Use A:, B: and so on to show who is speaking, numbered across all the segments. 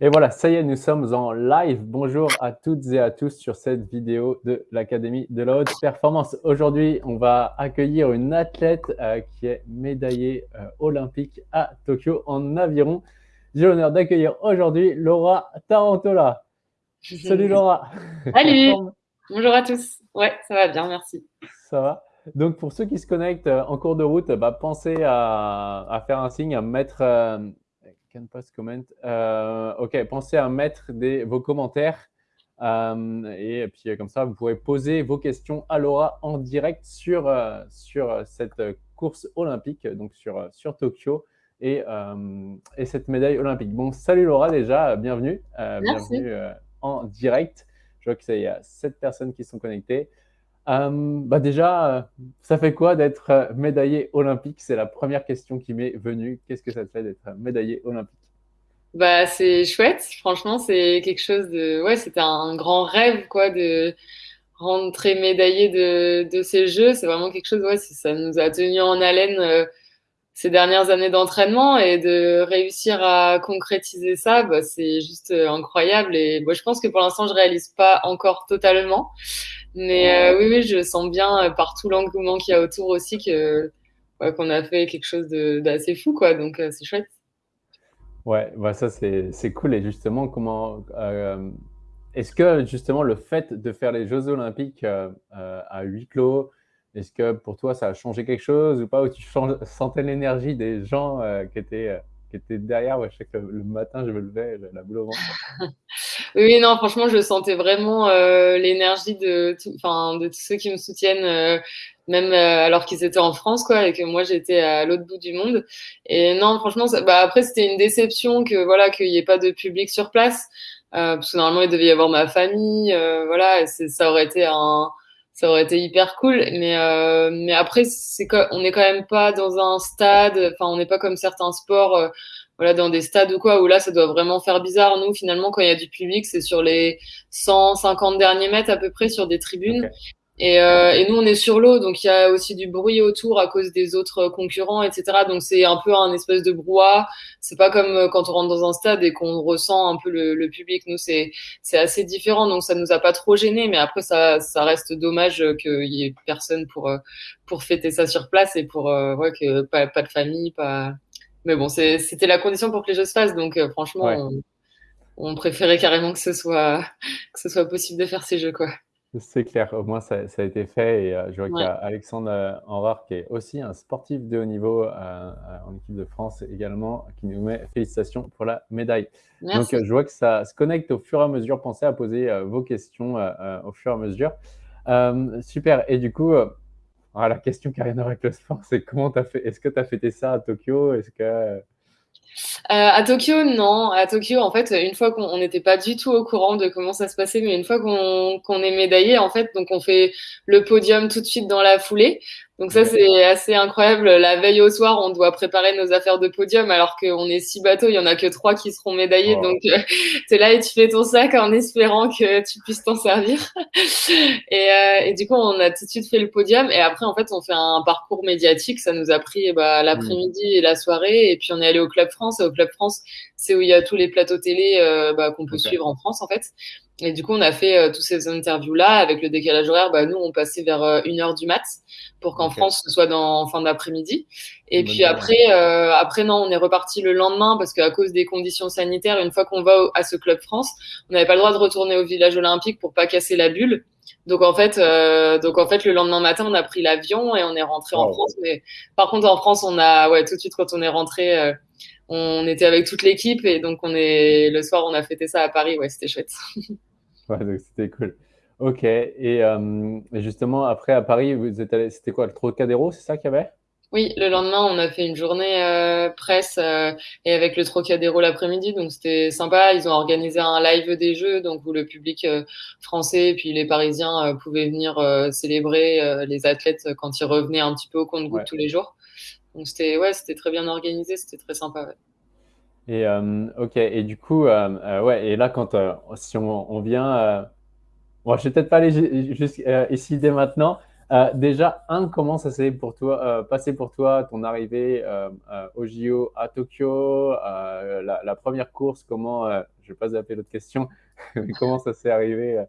A: Et voilà, ça y est, nous sommes en live. Bonjour à toutes et à tous sur cette vidéo de l'Académie de la Haute Performance. Aujourd'hui, on va accueillir une athlète euh, qui est médaillée euh, olympique à Tokyo en aviron. J'ai l'honneur d'accueillir aujourd'hui Laura Tarantola. Salut Laura
B: Salut Bonjour à tous. Ouais, ça va bien, merci.
A: Ça va donc, pour ceux qui se connectent euh, en cours de route, bah, pensez à, faire un signe, à mettre can post comment. Euh, ok, pensez à mettre des, vos commentaires. Euh, et puis comme ça, vous pourrez poser vos questions à Laura en direct sur, euh, sur cette course olympique, donc sur, sur Tokyo et, et cette médaille olympique. Bon, salut Laura déjà, bienvenue. bienvenue en direct. Je vois qu'il y a sept personnes qui sont connectées. Euh, bah déjà, euh, ça fait quoi d'être euh, médaillé olympique? C'est la première question qui m'est venue. Qu'est-ce que ça te fait d'être médaillé olympique?
B: Bah c'est chouette. Franchement, c'est quelque chose de ouais, c'était un grand rêve quoi de rentrer médaillé de, ces Jeux. C'est vraiment quelque chose ouais, ça nous a tenu en haleine ces dernières années d'entraînement et de réussir à concrétiser ça, bah, c'est juste incroyable. Et moi, je pense que pour l'instant, je réalise pas encore totalement. Mais euh, oui, oui, je sens bien euh, par tout l'engouement qu'il y a autour aussi que qu'on a fait quelque chose d'assez fou, quoi. Donc euh, c'est chouette.
A: Ouais, bah ça c'est cool. Et justement, comment est-ce que justement le fait de faire les Jeux Olympiques à huis clos, est-ce que pour toi ça a changé quelque chose ou pas? Ou tu sentais l'énergie des gens qui étaient qui était derrière? Ouais, je sais que le, matin, je me levais, la boule au ventre.
B: oui, non, franchement, je sentais vraiment euh, l'énergie de, enfin, de tous ceux qui me soutiennent, euh, même euh, alors qu'ils étaient en France, quoi, et que moi j'étais à l'autre bout du monde. Et non, franchement, bah, après c'était une déception que voilà qu'il n'y ait pas de public sur place, parce que normalement il devait y avoir ma famille, voilà, ça aurait été un ça aurait été hyper cool. Mais, euh, mais après, c'est on n'est quand même pas dans un stade, enfin, on n'est pas comme certains sports, euh, voilà, dans des stades ou quoi, où là, ça doit vraiment faire bizarre. Nous, finalement, quand il y a du public, c'est sur les 150 derniers mètres à peu près sur des tribunes. Et, euh, et, nous, on est sur l'eau, donc il y a aussi du bruit autour à cause des autres concurrents, etc. Donc c'est un peu un espèce de brouhaha. C'est pas comme euh, quand on rentre dans un stade et qu'on ressent un peu le, le public. Nous, c'est c'est assez différent, donc ça nous a pas trop gêné. Mais après, ça ça reste dommage qu'il y ait personne pour euh, pour fêter ça sur place et pour euh, ouais, que pas pas de famille, pas. Mais bon, c'était la condition pour que les jeux se fassent. Donc franchement, on, on préférait carrément que ce soit que ce soit possible de faire ces jeux, quoi.
A: C'est clair, au moins ça, a été fait et euh, je vois qu'il y a Alexandre euh, qui est aussi un sportif de haut niveau euh, en équipe de France également, qui nous met félicitations pour la médaille. Donc je vois que ça se connecte au fur et à mesure. Pensez à poser vos questions au fur et à mesure. super, et du coup, la question qui n'a rien à voir avec le sport, c'est comment tu as fait Est-ce que tu as fêté ça à Tokyo? Est-ce que
B: euh, à Tokyo, non. À Tokyo, en fait, une fois qu'on n'était pas du tout au courant de comment ça se passait, mais une fois qu'on est médaillé, en fait, donc on fait le podium tout de suite dans la foulée. Donc ça, c'est assez incroyable. La veille au soir, on doit préparer nos affaires de podium alors qu'on est six bateaux, il y en a que trois qui seront médaillés. Donc euh, tu es là et tu fais ton sac en espérant que tu puisses t'en servir. et, euh, et, du coup, on a tout de suite fait le podium. Et après, en fait, on fait un parcours médiatique. Ça nous a pris bah, l'après-midi et la soirée. Et puis on est allé au Club France. Et au Club France, c'est où il y a tous les plateaux télé euh, bah, qu'on peut suivre en France, en fait. Et du coup, on a fait euh, toutes ces interviews-là avec le décalage horaire. Bah, nous, on passait vers euh, une heure du mat pour qu'en France, ce soit dans fin d'après-midi. Et puis après, euh, après non, on est reparti le lendemain parce qu'à cause des conditions sanitaires, une fois qu'on va à ce club France, on n'avait pas le droit de retourner au village olympique pour pas casser la bulle. Donc en fait, euh, donc en fait, le lendemain matin, on a pris l'avion et on est rentré en France. Mais par contre, en France, on a, ouais, tout de suite quand on est rentré, euh, on était avec toute l'équipe et donc on est le soir, on a fêté ça à Paris. Ouais, c'était chouette.
A: Ouais, donc c'était cool. Ok. Et, euh, justement, après, à Paris, vous êtes allé, c'était quoi, le Trocadéro, c'est ça qu'il y avait?
B: Oui, le lendemain, on a fait une journée euh, presse euh, et avec le Trocadéro l'après-midi, donc c'était sympa. Ils ont organisé un live des Jeux, donc où le public français et puis les Parisiens pouvaient venir célébrer les athlètes quand ils revenaient un petit peu au compte-goutte tous les jours. Donc c'était ouais, c'était très bien organisé, c'était très sympa. Ouais.
A: Et ok, et du coup, ouais, et là, quand si on, on vient, bon, je vais peut-être pas aller ici dès maintenant, Euh, déjà, un, comment ça s'est pour toi, euh, passé pour toi ton arrivée euh, au JO à Tokyo, la, la, première course, comment, je vais pas zapper l'autre question, comment ça s'est arrivé,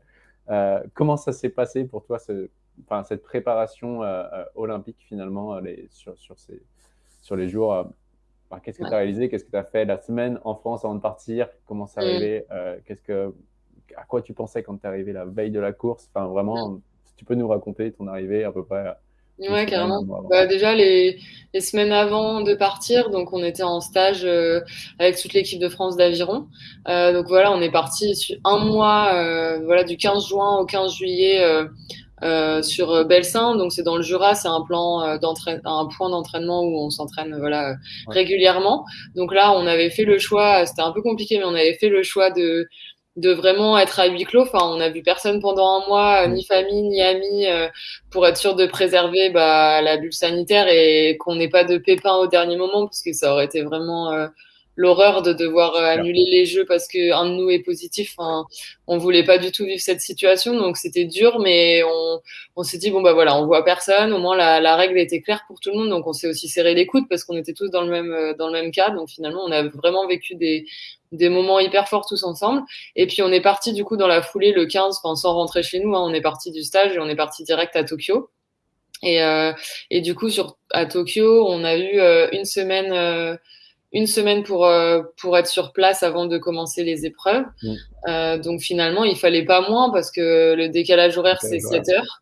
A: comment ça s'est passé pour toi cette préparation olympique finalement sur, sur, ces, sur les jours Qu'est-ce que tu as réalisé? Qu'est-ce que tu as fait la semaine en France avant de partir? Comment c'est mm. arrivé Qu'est-ce que, À quoi tu pensais quand tu es arrivé la veille de la course? Enfin, vraiment, tu peux nous raconter ton arrivée à peu près
B: Ouais, carrément. Bah, déjà, les, les, semaines avant de partir, donc on était en stage euh, avec toute l'équipe de France d'aviron. Euh, donc voilà, on est parti un mois, euh, voilà, du 15 juin au 15 juillet euh, sur Belsin. Donc c'est dans le Jura, c'est un plan d'entraînement, un point d'entraînement où on s'entraîne voilà régulièrement. Donc là, on avait fait le choix, c'était un peu compliqué, mais on avait fait le choix de de vraiment être à huis clos. Enfin, on a vu personne pendant un mois, ni famille, ni amis, euh, pour être sûr de préserver bah, la bulle sanitaire et qu'on n'ait pas de pépins au dernier moment, parce que ça aurait été vraiment euh, l'horreur de devoir euh, annuler les jeux parce qu'un de nous est positif. Enfin, on voulait pas du tout vivre cette situation, donc c'était dur, mais on, on s'est dit bon bah voilà, on voit personne. Au moins la, la, règle était claire pour tout le monde, donc on s'est aussi serré les coudes parce qu'on était tous dans le même dans le même cas. Donc finalement, on a vraiment vécu des des moments hyper forts tous ensemble. Et puis on est parti du coup dans la foulée le 15, enfin sans rentrer chez nous, hein, on est parti du stage et on est parti direct à Tokyo. Et, euh, et du coup sur à Tokyo, on a eu euh, une semaine euh, une semaine pour, euh, pour être sur place avant de commencer les épreuves. Mm. Euh, donc finalement, il fallait pas moins parce que le décalage horaire, c'est 7 heures.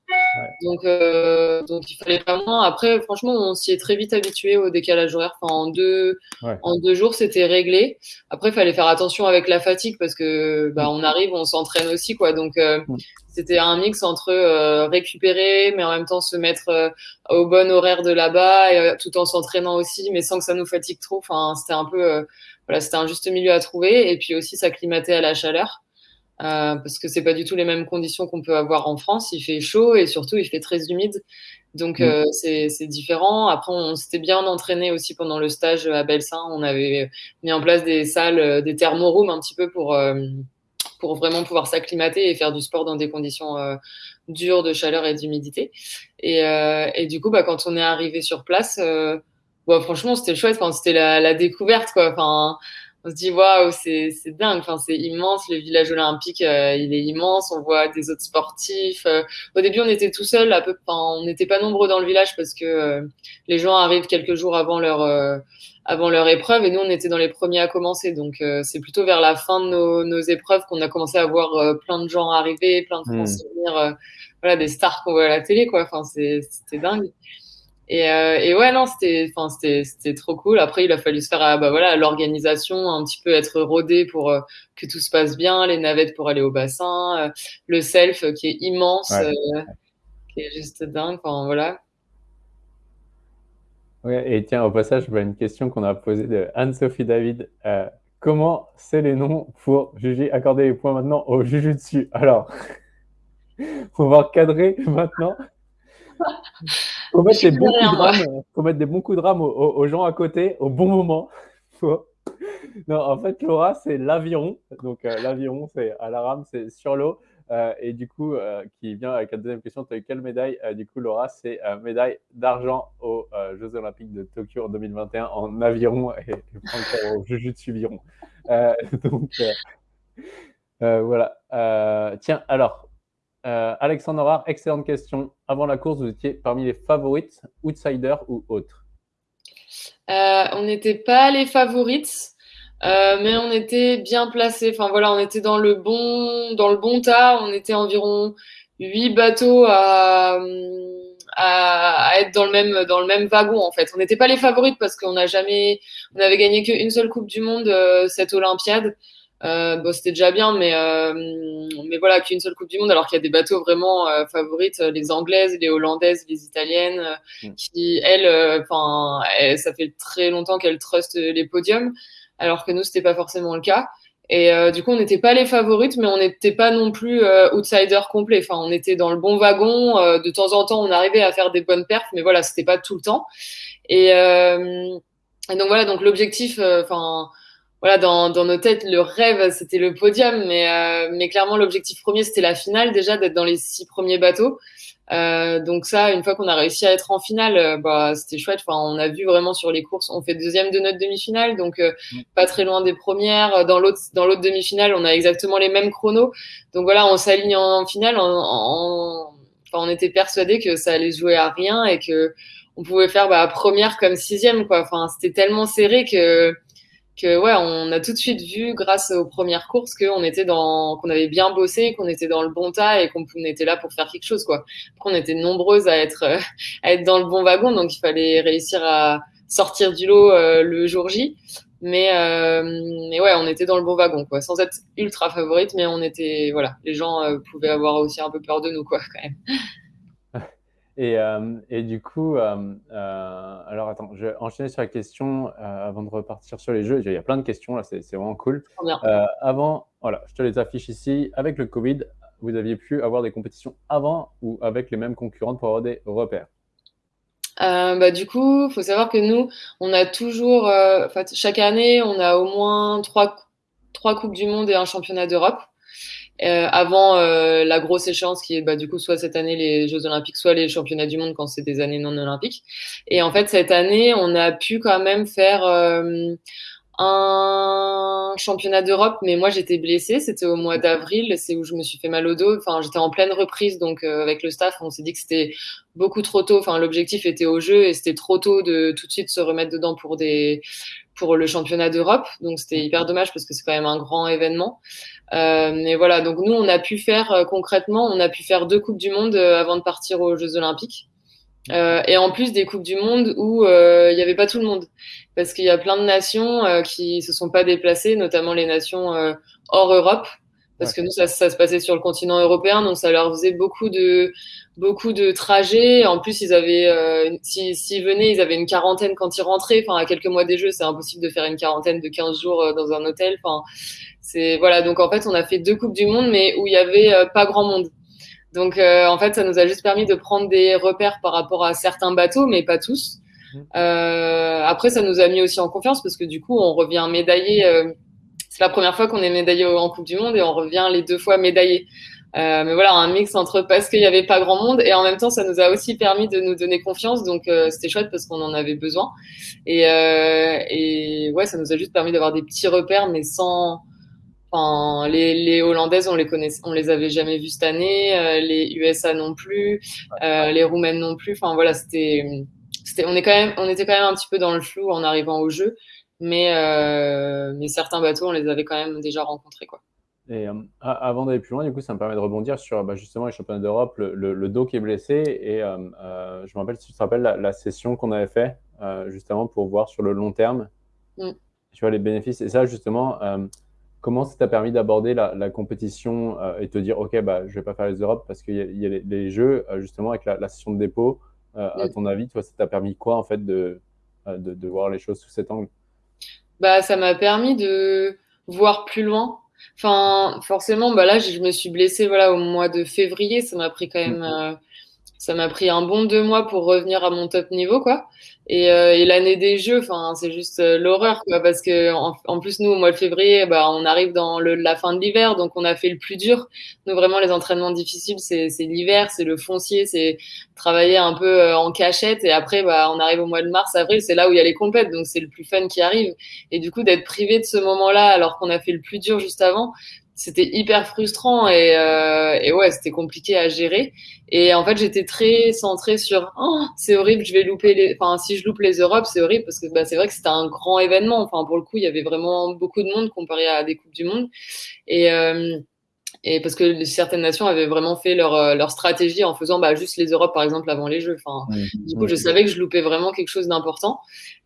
B: Donc, euh, donc il fallait pas moins. Après, franchement, on s'y est très vite habitué au décalage horaire. Enfin, en, deux, en deux jours, c'était réglé. Après, il fallait faire attention avec la fatigue parce que bah, on arrive, on s'entraîne aussi. quoi. Donc, euh, mm c'était un mix entre euh, récupérer, mais en même temps se mettre euh, au bon horaire de là-bas, et, euh, tout en s'entraînant aussi, mais sans que ça nous fatigue trop. Enfin, c'était un peu, voilà, c'était un juste milieu à trouver, et puis aussi s'acclimater à la chaleur. Parce que c'est pas du tout les mêmes conditions qu'on peut avoir en France. Il fait chaud et surtout il fait très humide, donc mm. c'est différent. Après, on, s'était bien entraîné aussi pendant le stage à Belsin. On avait mis en place des salles, des thermorooms un petit peu pour pour vraiment pouvoir s'acclimater et faire du sport dans des conditions euh, dures de chaleur et d'humidité. Et, euh, et, du coup, bah, quand on est arrivé sur place, euh, bah, franchement, c'était chouette. Enfin, c'était la, la, découverte, quoi. Enfin, on se dit waouh, c'est dingue. Enfin, c'est immense. Le village olympique, euh, il est immense. On voit des autres sportifs. Euh, au début, on était tout seul, à peu. On n'était pas nombreux dans le village parce que euh, les gens arrivent quelques jours avant leur avant leur épreuve et nous on était dans les premiers à commencer donc c'est plutôt vers la fin de nos, nos épreuves qu'on a commencé à voir plein de gens arriver plein de Français mmh. venir voilà des stars qu'on voit à la télé quoi enfin c'était dingue et, et, ouais non c'était enfin c'était trop cool après il a fallu se faire bah voilà l'organisation un petit peu être rodé pour que tout se passe bien les navettes pour aller au bassin le self qui est immense qui est juste dingue enfin voilà
A: et tiens, au passage, je vois une question qu'on a posée de Anne-Sophie David. Euh, comment c'est les noms pour juger, accorder les points maintenant au Jujutsu Alors, on va recadrer maintenant. Faut mettre, des bons coups de rame, faut mettre des bons coups de rame aux, gens à côté au bon moment. Non, en fait, Laura, c'est l'aviron. Donc, euh, l'aviron, c'est à la rame, c'est sur l'eau. Euh, et du coup, euh, qui vient avec la deuxième question, tu as eu quelle médaille? Du coup, Laura, c'est médaille d'argent aux Jeux Olympiques de Tokyo en 2021 en aviron et, et au Jujutsu Viron. donc, voilà. tiens, alors, Alexandre Rare, excellente question. Avant la course, vous étiez parmi les favorites, outsiders ou autres
B: On n'était pas les favorites. Euh, mais on était bien placé. Enfin voilà, on était dans le bon, dans le bon tas. On était environ huit bateaux à, à, à, être dans le même, dans le même wagon en fait. On n'était pas les favorites parce qu'on n'a jamais, on avait gagné qu'une seule Coupe du Monde euh, cette Olympiade. Euh, bon, c'était déjà bien, mais euh, mais voilà, qu'une seule Coupe du Monde, alors qu'il y a des bateaux vraiment euh, favorites, les Anglaises, les Hollandaises, les Italiennes, mm. qui elles, enfin, ça fait très longtemps qu'elles trustent les podiums alors que nous, c'était pas forcément le cas. Et euh, du coup, on n'était pas les favorites, mais on n'était pas non plus euh, outsider complet. Enfin, on était dans le bon wagon. Euh, de temps en temps, on arrivait à faire des bonnes perfs, mais voilà, c'était pas tout le temps. Et, euh, et donc voilà, donc l'objectif, enfin voilà, dans, dans, nos têtes, le rêve, c'était le podium, mais, mais clairement, l'objectif premier, c'était la finale déjà, d'être dans les six premiers bateaux. Euh, donc ça, une fois qu'on a réussi à être en finale, euh, bah, c'était chouette. Enfin, on a vu vraiment sur les courses, on fait deuxième de notre demi-finale, donc euh, mm. pas très loin des premières. Dans l'autre, dans l'autre demi-finale, on a exactement les mêmes chronos. Donc voilà, on s'aligne en, finale. En, en... Enfin, on était persuadé que ça allait jouer à rien et que on pouvait faire bah, première comme sixième, quoi. Enfin, c'était tellement serré que que ouais, on a tout de suite vu grâce aux premières courses qu'on était dans, qu'on avait bien bossé, qu'on était dans le bon tas et qu'on était là pour faire quelque chose quoi. Qu'on était nombreuses à être à être dans le bon wagon, donc il fallait réussir à sortir du lot euh, le jour J. Mais euh, mais ouais, on était dans le bon wagon quoi, sans être ultra favorite, mais on était voilà, les gens euh, pouvaient avoir aussi un peu peur de nous quoi quand même.
A: Et, euh, et, du coup, euh, euh, alors attends, je vais enchaîner sur la question avant de repartir sur les jeux. Il y a plein de questions là, c'est vraiment cool. avant, voilà, je te les affiche ici. Avec le Covid, vous aviez pu avoir des compétitions avant ou avec les mêmes concurrentes pour avoir des repères?
B: Bah, du coup, il faut savoir que nous, on a toujours, chaque année, on a au moins trois, trois Coupes du Monde et un championnat d'Europe. Euh, avant euh, la grosse échéance qui est bah, du coup soit cette année les Jeux Olympiques, soit les Championnats du Monde quand c'est des années non olympiques. Et en fait cette année on a pu quand même faire euh, un championnat d'Europe, mais moi j'étais blessée, c'était au mois d'avril, c'est où je me suis fait mal au dos. Enfin, j'étais en pleine reprise, donc avec le staff, on s'est dit que c'était beaucoup trop tôt. Enfin, l'objectif était au jeu et c'était trop tôt de tout de suite se remettre dedans pour des pour le championnat d'Europe. Donc c'était hyper dommage parce que c'est quand même un grand événement. Euh, et voilà, donc nous, on a pu faire euh, concrètement, on a pu faire deux Coupes du Monde euh, avant de partir aux Jeux Olympiques. Euh, et en plus des Coupes du Monde où il n'y avait pas tout le monde. Parce qu'il y a plein de nations qui se sont pas déplacées, notamment les nations hors Europe. Parce que nous, ça, ça, se passait sur le continent européen, donc ça leur faisait beaucoup de, beaucoup de trajets. En plus, ils avaient, euh, s'ils venaient, ils avaient une quarantaine quand ils rentraient. Enfin, à quelques mois des Jeux, c'est impossible de faire une quarantaine de 15 jours euh, dans un hôtel. Enfin, c'est voilà. Donc en fait, on a fait deux coupes du monde, mais où il y avait euh, pas grand monde. Donc euh, en fait, ça nous a juste permis de prendre des repères par rapport à certains bateaux, mais pas tous. Mmh. après, ça nous a mis aussi en confiance parce que du coup, on revient médaillé. C'est la première fois qu'on est médaillé en Coupe du Monde et on revient les deux fois médaillé. Euh, mais voilà, un mix entre parce qu'il n'y avait pas grand monde et en même temps, ça nous a aussi permis de nous donner confiance. Donc, euh, c'était chouette parce qu'on en avait besoin. Et, euh, ouais, ça nous a juste permis d'avoir des petits repères, mais sans. Enfin, les, Hollandaises, on les connaissait, on les avait jamais vues cette année. Euh, les USA non plus. Les Roumaines non plus. Enfin, voilà, c'était. On, on était quand même un petit peu dans le flou en arrivant au jeu. Mais, mais certains bateaux, on les avait quand même déjà rencontrés. Quoi.
A: Et euh, avant d'aller plus loin, du coup, ça me permet de rebondir sur bah, justement les championnats d'Europe, le, le, dos qui est blessé. Et euh, euh, je me rappelle, si tu te rappelles, la, session qu'on avait fait justement pour voir sur le long terme, mm. tu vois, les bénéfices. Et ça, justement, comment ça t'a permis d'aborder la, la, compétition et te dire, OK, bah, je vais pas faire les Europes parce qu'il y, a, les, jeux, justement, avec la, session de dépôt. À mm. ton avis, toi, ça t'a permis quoi, en fait, de, de, de voir les choses sous cet angle?
B: Bah, Ça m'a permis de voir plus loin Enfin, forcément, bah là, je me suis blessée voilà, au mois de février. Ça m'a pris quand même, euh, ça m'a pris un bon deux mois pour revenir à mon top niveau, quoi. Et, euh, et l'année des Jeux, c'est juste euh, l'horreur, parce que en, plus nous, au mois de février, bah, on arrive dans la fin de l'hiver, donc on a fait le plus dur. Nous, vraiment, les entraînements difficiles, c'est l'hiver, c'est le foncier, c'est travailler un peu euh, en cachette, et après, bah, on arrive au mois de mars, avril, c'est là où il y a les compètes, donc c'est le plus fun qui arrive. Et du coup, d'être privé de ce moment-là, alors qu'on a fait le plus dur juste avant, c'était hyper frustrant et, euh, et ouais, c'était compliqué à gérer. Et en fait, j'étais très centrée sur oh, c'est horrible, je vais louper les. Enfin, si je loupe les Europes, c'est horrible parce que bah, c'est vrai que c'était un grand événement. Enfin, pour le coup, il y avait vraiment beaucoup de monde comparé à des coupes du monde. Et euh, et parce que certaines nations avaient vraiment fait leur, euh, leur stratégie en faisant bah, juste les Europes, par exemple, avant les Jeux. Enfin, du coup, je savais que je loupais vraiment quelque chose d'important.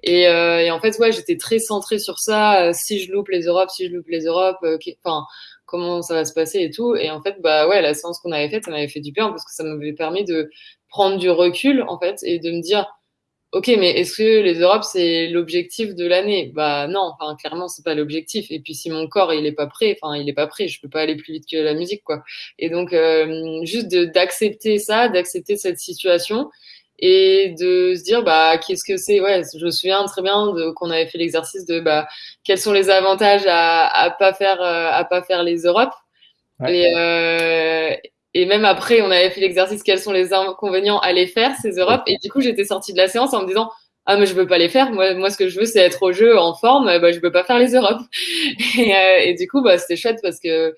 B: Et, euh, et, en fait, ouais, j'étais très centrée sur ça. Euh, si je loupe les Europes, si je loupe les Europes, enfin, comment ça va se passer et tout. Et en fait, bah ouais, la séance qu'on avait faite, ça m'avait fait du bien parce que ça m'avait permis de prendre du recul, en fait, et de me dire, ok, mais est-ce que les Europes, c'est l'objectif de l'année? Bah non, enfin, clairement, c'est pas l'objectif. Et puis si mon corps, il est pas prêt, enfin, il est pas prêt, je peux pas aller plus vite que la musique, quoi. Et donc, euh, juste d'accepter ça, d'accepter cette situation et de se dire bah qu'est-ce que c'est? Ouais je me souviens très bien qu'on avait fait l'exercice de bah quels sont les avantages à à pas faire euh, à pas faire les Europes et euh, et même après, on avait fait l'exercice quels sont les inconvénients à les faire, ces Europes. Et du coup, j'étais sortie de la séance en me disant ah mais je veux pas les faire. Moi, moi ce que je veux, c'est être au jeu en forme. Bah, je peux pas faire les Europes. Et, euh, et du coup, bah, c'était chouette parce que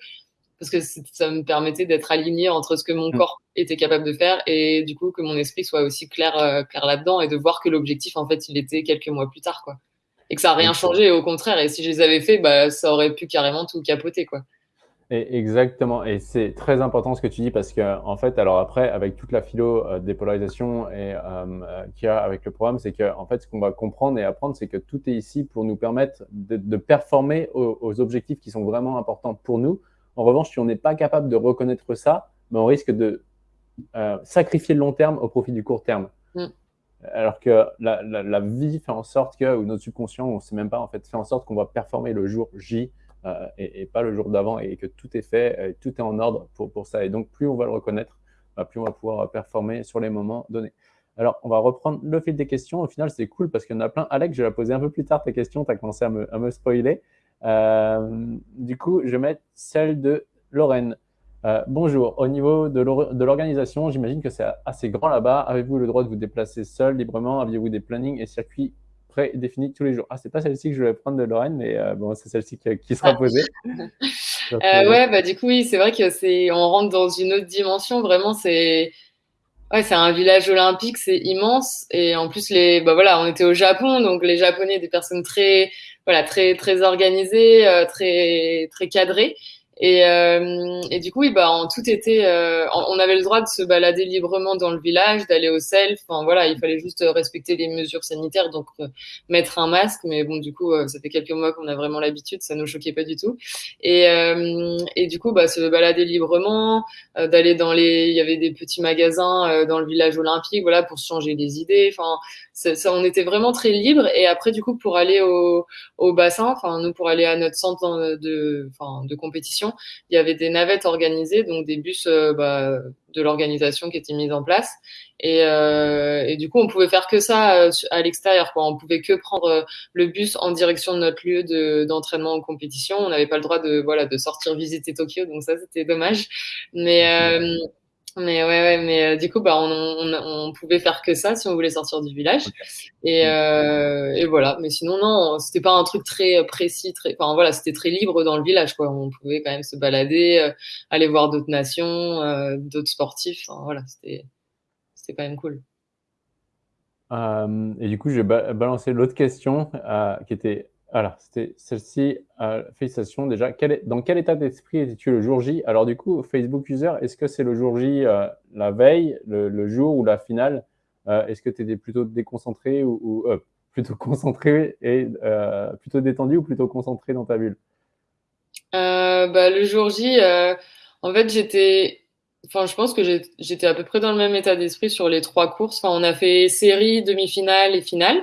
B: parce que ça me permettait d'être aligné entre ce que mon mm. corps était capable de faire et du coup que mon esprit soit aussi clair, euh, clair là-dedans et de voir que l'objectif en fait il était quelques mois plus tard quoi et que ça n'a rien changé au contraire et si je les avais fait bah ça aurait pu carrément tout capoter quoi.
A: exactement, et c'est très important ce que tu dis parce que en fait, alors après, avec toute la philo euh, dépolarisation et euh, qu'il y a avec le programme, c'est que en fait, ce qu'on va comprendre et apprendre, c'est que tout est ici pour nous permettre de, performer aux, objectifs qui sont vraiment importants pour nous, en revanche, si on n'est pas capable de reconnaître ça, ben on risque de euh, sacrifier le long terme au profit du court terme. Mm. Alors que la, vie fait en sorte que, ou notre subconscient, on ne sait même pas, en fait, fait en sorte qu'on va performer le jour J euh, et, pas le jour d'avant et que tout est fait, et tout est en ordre pour, pour ça. Et donc, plus on va le reconnaître, bah, plus on va pouvoir performer sur les moments donnés. Alors, on va reprendre le fil des questions. Au final, c'est cool parce qu'il y en a plein. Alex, je vais la poser un peu plus tard tes questions. Tu as commencé à me, à me spoiler. Euh, du coup, je vais mettre celle de Lorraine. Euh, bonjour, au niveau de l'organisation, j'imagine que c'est assez grand là-bas. Avez-vous le droit de vous déplacer seul librement? Aviez-vous des plannings et circuits prédéfinis tous les jours? Ah, c'est pas celle-ci que je vais prendre de Lorraine, mais euh, bon, c'est celle-ci qui, sera posée.
B: ouais, bah du coup, oui, c'est vrai que c'est, on rentre dans une autre dimension. Vraiment, c'est, ouais, c'est un village olympique, c'est immense. Et en plus, les, bah voilà, on était au Japon, donc les Japonais, des personnes très voilà, très, très organisé, euh, très, très cadré. Et, euh, du coup, oui, bah, en tout était, euh, on avait le droit de se balader librement dans le village, d'aller au self. Enfin, voilà, il fallait juste respecter les mesures sanitaires, donc euh, mettre un masque. Mais bon, du coup, euh, ça fait quelques mois qu'on a vraiment l'habitude, ça nous choquait pas du tout. Et, et du coup, bah, se balader librement, d'aller dans les, il y avait des petits magasins dans le village olympique, voilà, pour se changer les idées. Enfin, ça, on était vraiment très libre. Et après, du coup, pour aller au, au bassin, enfin, nous, pour aller à notre centre de, enfin, de compétition, il y avait des navettes organisées, donc des bus euh, bah, de l'organisation qui étaient mis en place. Et, euh, et, du coup, on pouvait faire que ça euh, à l'extérieur. Quoi. On pouvait que prendre le bus en direction de notre lieu d'entraînement de, en compétition. On n'avait pas le droit de, voilà, de sortir visiter Tokyo, donc ça, c'était dommage. Mais, mais ouais, ouais, mais euh, du coup, bah, on, on, on, pouvait faire que ça si on voulait sortir du village. Et, euh, et voilà. Mais sinon, non, c'était pas un truc très précis, très, enfin voilà, c'était très libre dans le village, quoi. On pouvait quand même se balader, euh, aller voir d'autres nations, euh, d'autres sportifs. Enfin, voilà, c'était, c'était quand même cool.
A: et du coup, j'ai balancé l'autre question qui était alors, c'était celle-ci. Euh, félicitations déjà. dans quel état d'esprit étais-tu le jour J? Alors, du coup, Facebook User, est-ce que c'est le jour J euh, la veille, le, jour ou la finale? Euh, Est-ce que tu étais plutôt déconcentré ou, plutôt concentré et plutôt détendu ou plutôt concentré dans ta bulle?
B: Bah, Le jour J, en fait, j'étais. Enfin, je pense que j'étais à peu près dans le même état d'esprit sur les trois courses. On a fait série, demi-finale et finale.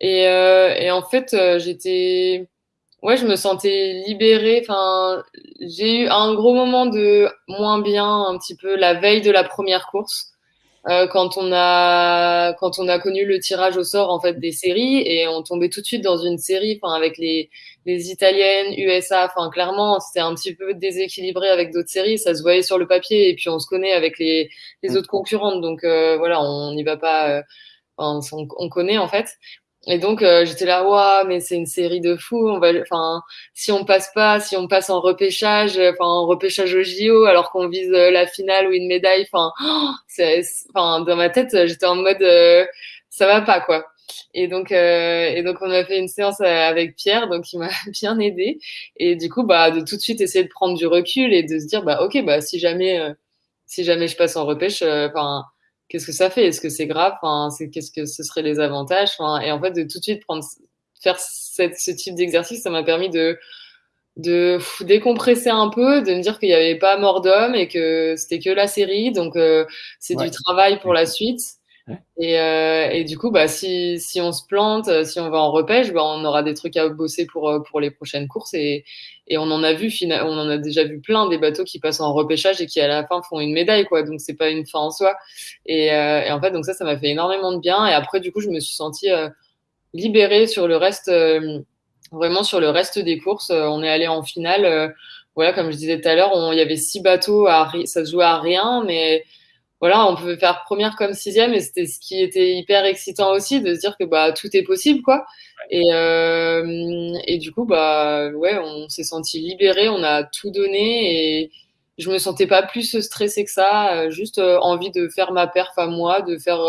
B: Et, euh, et en fait, euh, j'étais, ouais, je me sentais libérée. Enfin, j'ai eu un gros moment de moins bien, un petit peu la veille de la première course. Euh, quand on a quand on a connu le tirage au sort en fait des séries. Et on tombait tout de suite dans une série enfin avec les les italiennes USA enfin clairement c'était un petit peu déséquilibré avec d'autres séries. Ça se voyait sur le papier. Et puis on se connaît avec les les autres concurrentes. Donc euh, voilà on n'y va pas euh, on, on, connaît en fait et donc euh, j'étais là, waouh, mais c'est une série de fous. Enfin, si on passe pas, si on passe en repêchage, enfin en repêchage au JO, alors qu'on vise euh, la finale ou une médaille, enfin, c'est, enfin dans ma tête, j'étais en mode, euh, ça va pas quoi. Et donc, et donc on a fait une séance avec Pierre, donc il m'a bien aidé. Et du coup, bah de tout de suite essayer de prendre du recul et de se dire, bah ok, bah si jamais, si jamais je passe en repêche, enfin qu'est-ce que ça fait? Est-ce que c'est grave? Enfin, c'est, Qu'est-ce que ce seraient les avantages? Enfin, Et en fait, de tout de suite prendre, faire cette, ce type d'exercice, ça m'a permis de, de décompresser un peu, de me dire qu'il n'y avait pas mort d'homme et que c'était que la série. Donc, euh, c'est du travail pour la suite. Et, euh, et, du coup, bah, si, si on se plante, euh, si on va en repêche, bah, on aura des trucs à bosser pour, pour les prochaines courses. Et, et on en a vu, on en a déjà vu plein des bateaux qui passent en repêchage et qui à la fin font une médaille, quoi. Donc c'est pas une fin en soi. Et, euh, en fait, donc ça, ça m'a fait énormément de bien. Et après, du coup, je me suis sentie euh, libérée sur le reste, vraiment sur le reste des courses. on est allé en finale voilà, comme je disais tout à l'heure, il y avait six bateaux, à, ça se jouait à rien, mais voilà, on pouvait faire première comme sixième et c'était ce qui était hyper excitant aussi de se dire que bah tout est possible quoi. Et, euh, et du coup bah ouais, on s'est senti libéré, on a tout donné et je me sentais pas plus stressée que ça, euh, juste euh, envie de faire ma perf à moi, de faire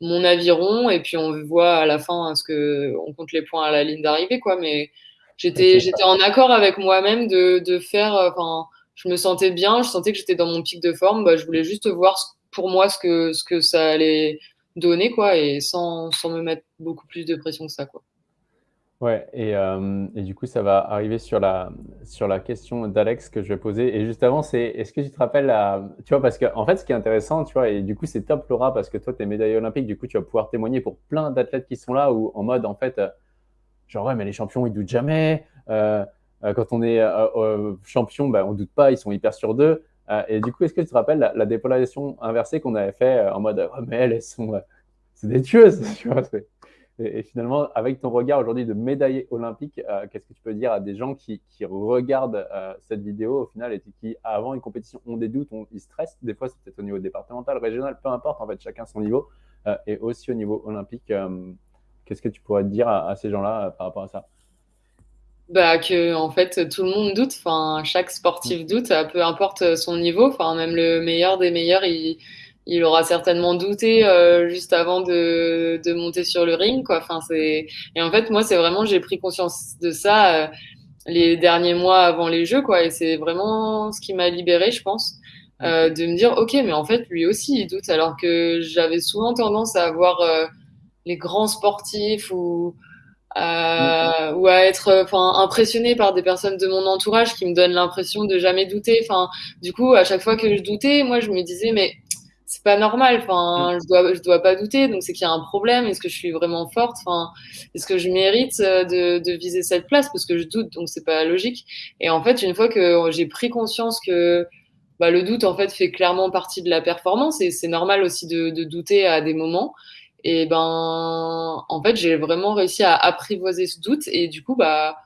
B: mon aviron et puis on voit à la fin ce que on compte les points à la ligne d'arrivée quoi. Mais j'étais j'étais en accord avec moi-même de, de faire enfin je me sentais bien, je sentais que j'étais dans mon pic de forme, bah, je voulais juste voir pour moi ce que, ce que ça allait donner, quoi, et sans, sans me mettre beaucoup plus de pression que ça, quoi.
A: Ouais, et, euh, et, du coup, ça va arriver sur la, sur la question d'Alex que je vais poser. Et juste avant, c'est est-ce que tu te rappelles, tu vois, parce que en fait, ce qui est intéressant, tu vois, et du coup, c'est top, Laura, parce que toi, tu es médaillée olympique, du coup, tu vas pouvoir témoigner pour plein d'athlètes qui sont là, ou en mode, en fait, euh, genre, ouais, mais les champions, ils doutent jamais. Euh, quand on est champion, ben, on doute pas, ils sont hyper sur d'eux. Euh, et du coup, est-ce que tu te rappelles la, dépolarisation inversée qu'on avait fait euh, en mode oh, mais elles, sont, euh, c'est des tueuses, tu vois et, finalement, avec ton regard aujourd'hui de médaillé olympique, qu'est-ce que tu peux dire à des gens qui, regardent cette vidéo au final et qui, avant une compétition, ont des doutes, ils stressent? Des fois, c'est peut-être au niveau départemental, régional, peu importe, en fait, chacun son niveau. et aussi au niveau olympique, qu'est-ce que tu pourrais dire à ces gens-là par rapport à ça?
B: Bah, que en fait tout le monde doute. Enfin, chaque sportif mm. doute, peu importe son niveau. Enfin, même le meilleur des meilleurs, il, il aura certainement douté euh, juste avant de, de, monter sur le ring, quoi. Enfin, c'est et en fait moi c'est vraiment j'ai pris conscience de ça euh, les derniers mois avant les Jeux, quoi. Et c'est vraiment ce qui m'a libérée, je pense. Euh, de me dire ok mais en fait lui aussi il doute alors que j'avais souvent tendance à voir euh, les grands sportifs ou euh, ou à être enfin impressionné par des personnes de mon entourage qui me donnent l'impression de jamais douter. Enfin du coup à chaque fois que je doutais moi je me disais mais c'est pas normal. Enfin mm. je dois je dois pas douter donc c'est qu'il y a un problème. Est-ce que je suis vraiment forte? Enfin est-ce que je mérite euh, de, de viser cette place? Parce que je doute donc c'est pas logique. Et en fait une fois que j'ai pris conscience que bah, le doute en fait fait clairement partie de la performance et c'est normal aussi de, de douter à des moments et ben, en fait, j'ai vraiment réussi à apprivoiser ce doute. Et du coup, bah,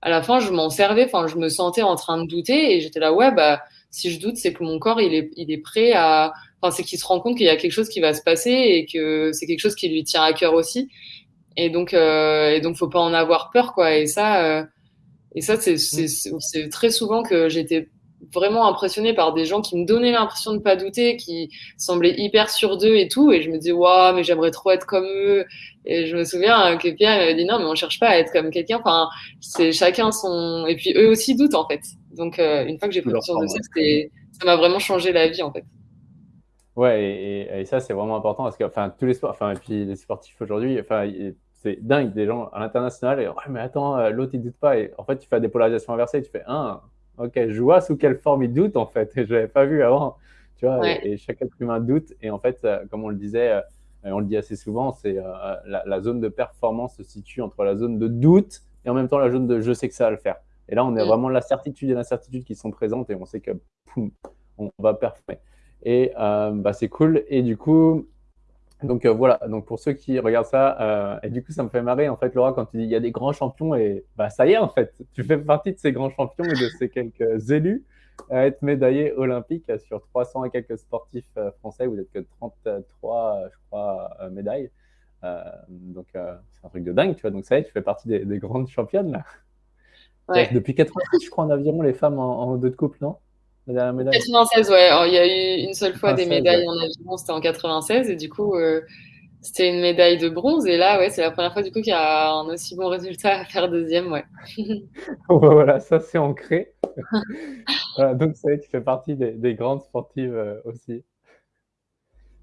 B: à la fin, je m'en servais. Enfin, je me sentais en train de douter. Et j'étais là, ouais, bah, si je doute, c'est que mon corps, il est, il est prêt à. Enfin, c'est qu'il se rend compte qu'il y a quelque chose qui va se passer et que c'est quelque chose qui lui tient à cœur aussi. Et donc, euh, et donc, faut pas en avoir peur, quoi. Et ça, euh, et ça, c'est, c'est, c'est très souvent que j'étais vraiment impressionnée par des gens qui me donnaient l'impression de pas douter, qui semblaient hyper sûrs d'eux et tout. Et je me disais, waouh, mais j'aimerais trop être comme eux. Et je me souviens que Pierre m'avait dit, non, mais on cherche pas à être comme quelqu'un. Enfin, c'est chacun son. Et puis eux aussi doutent, en fait. Donc, euh, une fois que j'ai pris conscience de ça, ça m'a vraiment changé la vie, en fait.
A: Ouais, et, et, ça, c'est vraiment important parce que, enfin, tous les sports, enfin, et puis les sportifs aujourd'hui, enfin, c'est dingue, des gens à l'international, et ouais, mais attends, euh, l'autre, il doute pas. Et en fait, tu fais des polarisations inversées, tu fais, un, ok, je vois sous quelle forme il doute en fait, je l'avais pas vu avant, tu vois, et, chaque être humain doute, et en fait, euh, comme on le disait, euh, et on le dit assez souvent, c'est euh, la, zone de performance se situe entre la zone de doute et en même temps la zone de je sais que ça va le faire. Et là, on est mm. vraiment la certitude et l'incertitude qui sont présentes et on sait que on va performer. Et bah, c'est cool. Et du coup, donc euh, voilà, donc pour ceux qui regardent ça, euh, et du coup ça me fait marrer en fait Laura quand tu dis il y a des grands champions et bah ça y est en fait, tu fais partie de ces grands champions et de ces quelques élus à être médaillés olympiques sur 300 et quelques sportifs euh, français, vous n'êtes que 33 je crois médailles, donc c'est un truc de dingue tu vois, donc ça y est tu fais partie des, grandes championnes là. Ouais. Depuis 86 je crois en aviron les femmes en, en deux de couple non?
B: 96, ouais. il y a eu une seule fois des médailles en aviron, c'était en 96, et du coup, euh, c'était une médaille de bronze. Et là, ouais, c'est la première fois du coup qu'il y a un aussi bon résultat à faire deuxième, ouais.
A: voilà, ça c'est ancré. donc ça tu fais partie des, grandes sportives euh, aussi.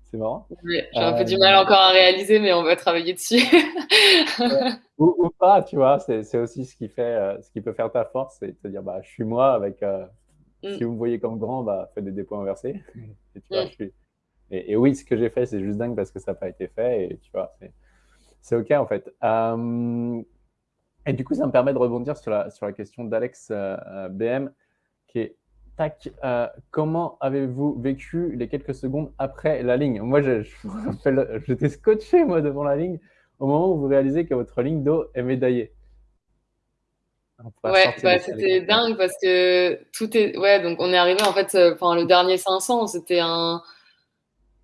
A: C'est marrant.
B: j'ai un peu du mal euh, encore à réaliser, mais on va travailler dessus.
A: ou, pas, tu vois, c'est aussi ce qui fait, ce qui peut faire ta force, c'est de te dire, bah, je suis moi avec Mm. Si vous me voyez comme grand, bah, faites des dépôts inversés. et, tu vois, mm. je suis... et, oui, ce que j'ai fait, c'est juste dingue parce que ça n'a pas été fait. Et tu vois, c'est OK en fait. Euh, et du coup, ça me permet de rebondir sur la, sur la question d'Alex euh, euh, BM, qui est Tac, comment avez-vous vécu les quelques secondes après la ligne? Moi, j'étais scotché moi devant la ligne au moment où vous réalisez que votre ligne d'eau est médaillée.
B: Ouais, bah, c'était dingue parce que tout est. Ouais, donc on est arrivé en fait. Enfin, le dernier 500, c'était un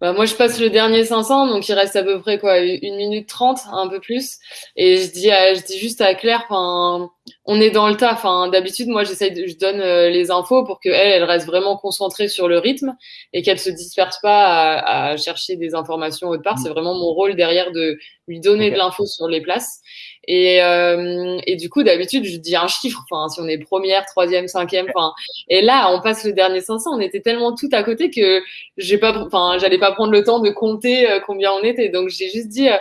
B: bah, moi, je passe le dernier 500, donc il reste à peu près quoi, une minute trente, un peu plus. Et je dis, je dis juste à Claire, enfin, on est dans le tas. Enfin, d'habitude, moi, j'essaye, de, je donne euh, les infos pour qu'elle, elle reste vraiment concentrée sur le rythme et qu'elle se disperse pas à, à, chercher des informations autre part. C'est vraiment mon rôle derrière de lui donner de l'info sur les places. Et, euh, et du coup, d'habitude, je dis un chiffre. Enfin, si on est première, troisième, cinquième. Enfin, et là, on passe le dernier 500. On était tellement tout à côté que j'ai pas, enfin, j'allais pas prendre le temps de compter euh, combien on était. Donc, j'ai juste dit, euh,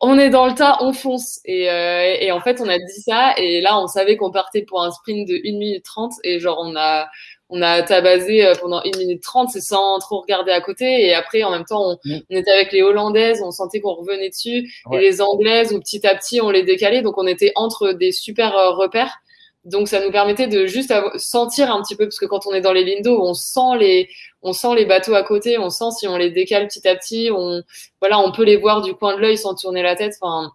B: on est dans le tas, on fonce. Et, et, en fait, on a dit ça. Et là, on savait qu'on partait pour un sprint de 1 minute 30. Et genre, on a, on a tabassé euh, pendant 1 minute 30, c'est sans trop regarder à côté. Et après, en même temps, on, mm. on était avec les Hollandaises, on sentait qu'on revenait dessus. Et les Anglaises, où petit à petit, on les décalait. Donc, on était entre des super euh, repères. Donc, ça nous permettait de juste sentir un petit peu, parce que quand on est dans les lindos, on sent les, on sent les bateaux à côté, on sent si on les décale petit à petit, on, voilà, on peut les voir du coin de l'œil sans tourner la tête. Enfin,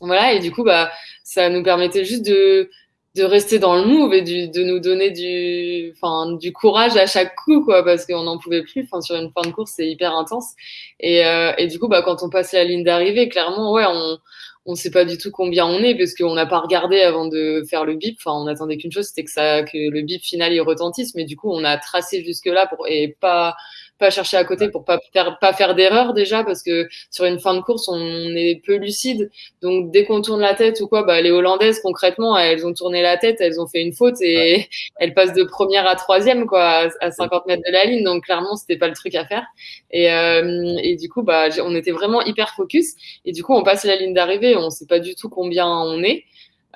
B: voilà. Et du coup, bah, ça nous permettait juste de, de rester dans le move et du, de nous donner du, enfin, du courage à chaque coup, quoi, parce qu'on n'en pouvait plus. Enfin, sur une fin de course, c'est hyper intense. Et, euh, et du coup, bah, quand on passe la ligne d'arrivée, clairement, ouais, on, on sait pas du tout combien on est parce qu'on n'a pas regardé avant de faire le bip. Enfin, on attendait qu'une chose, c'était que ça, que le bip final y retentisse. Mais du coup, on a tracé jusque là pour et pas pas chercher à côté pour pas faire pas faire d'erreur déjà parce que sur une fin de course on est peu lucide. Donc dès qu'on tourne la tête ou quoi bah les hollandaises concrètement elles ont tourné la tête elles ont fait une faute et elles passent de première à troisième quoi à 50 mètres de la ligne. Donc clairement c'était pas le truc à faire. Et, euh, et du coup bah on était vraiment hyper focus. Et du coup on passe la ligne d'arrivée on sait pas du tout combien on est.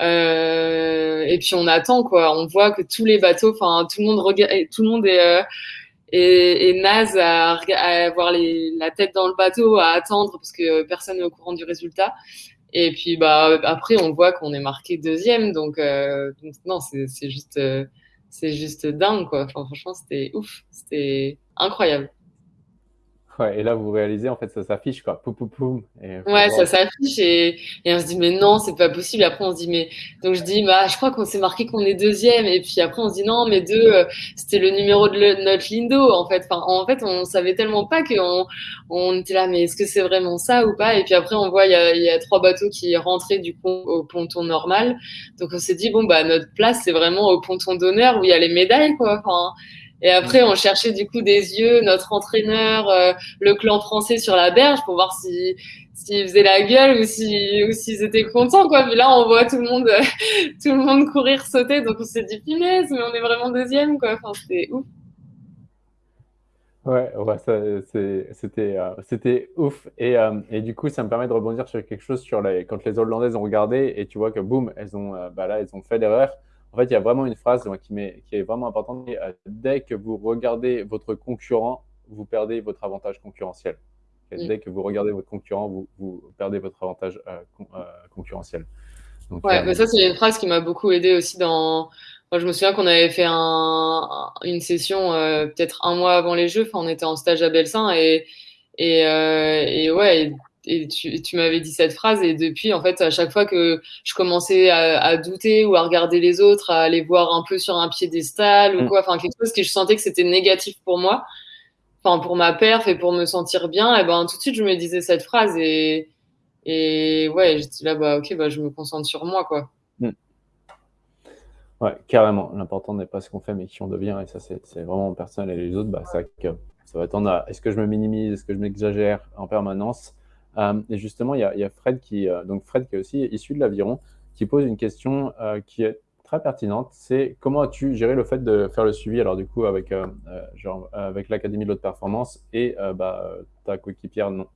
B: Euh, et puis on attend quoi. On voit que tous les bateaux enfin tout le monde regarde tout le monde est euh, et, et naze à, à avoir les, la tête dans le bateau, à attendre parce que personne n'est au courant du résultat. Et puis bah après on voit qu'on est marqué deuxième, donc, euh, non c'est juste euh, c'est juste dingue quoi. Enfin, franchement c'était ouf, c'était incroyable
A: et là, vous réalisez, en fait, ça s'affiche, quoi. Poum, poum, poum.
B: ouais, ça s'affiche et, et, on se dit, mais non, c'est pas possible. Après, on se dit, mais. Donc, je dis, bah, je crois qu'on s'est marqué qu'on est deuxième. Et puis après, on se dit, non, mais deux, euh, c'était le numéro de notre Lindo, en fait. Enfin, en fait, on savait tellement pas qu'on on était là, mais est-ce que c'est vraiment ça ou pas? Et puis après, on voit, il y a, y a, trois bateaux qui rentraient du coup au ponton normal. Donc, on s'est dit, bon, bah, notre place, c'est vraiment au ponton d'honneur où il y a les médailles, quoi. Enfin, et après, on cherchait du coup des yeux notre entraîneur, euh, le clan français sur la berge pour voir si s'ils faisaient la gueule ou si ou s'ils étaient contents quoi. Puis là, on voit tout le monde tout le monde courir sauter, donc on s'est dit punaise, mais on est vraiment deuxième quoi. Enfin, c'était ouf.
A: Ouais, ouais c'était euh, c'était ouf et, euh, et, du coup ça me permet de rebondir sur quelque chose sur les quand les Hollandaises ont regardé et tu vois que boum elles ont bah là elles ont fait l'erreur en fait, il y a vraiment une phrase qui, qui est vraiment importante. Euh, dès que vous regardez votre concurrent, vous perdez votre avantage concurrentiel. Mm. Dès que vous regardez votre concurrent, vous, vous perdez votre avantage euh, euh, concurrentiel.
B: Donc, ouais, mais ça, c'est une phrase qui m'a beaucoup aidé aussi dans. Moi, je me souviens qu'on avait fait un, une session peut-être un mois avant les Jeux. Enfin, on était en stage à Belsin et, et, et ouais, et tu, tu m'avais dit cette phrase et depuis en fait à chaque fois que je commençais à, à, douter ou à regarder les autres à aller voir un peu sur un piédestal ou mm. quoi enfin quelque chose que je sentais que c'était négatif pour moi enfin pour ma perf et pour me sentir bien et ben tout de suite je me disais cette phrase et et ouais j'étais là bah ok bah je me concentre sur moi quoi mm.
A: ouais carrément l'important n'est pas ce qu'on fait mais qui on devient et ça c'est vraiment personnel et les autres bah ça ça va tendre à est-ce que je me minimise est-ce que je m'exagère en permanence? Et justement, il y, a, Fred qui, euh, donc Fred qui est aussi issu de l'aviron, qui pose une question euh, qui est très pertinente. C'est comment as-tu géré le fait de faire le suivi, alors du coup avec, genre, avec l'Académie de l'Haute Performance et bah, ta coéquipière non?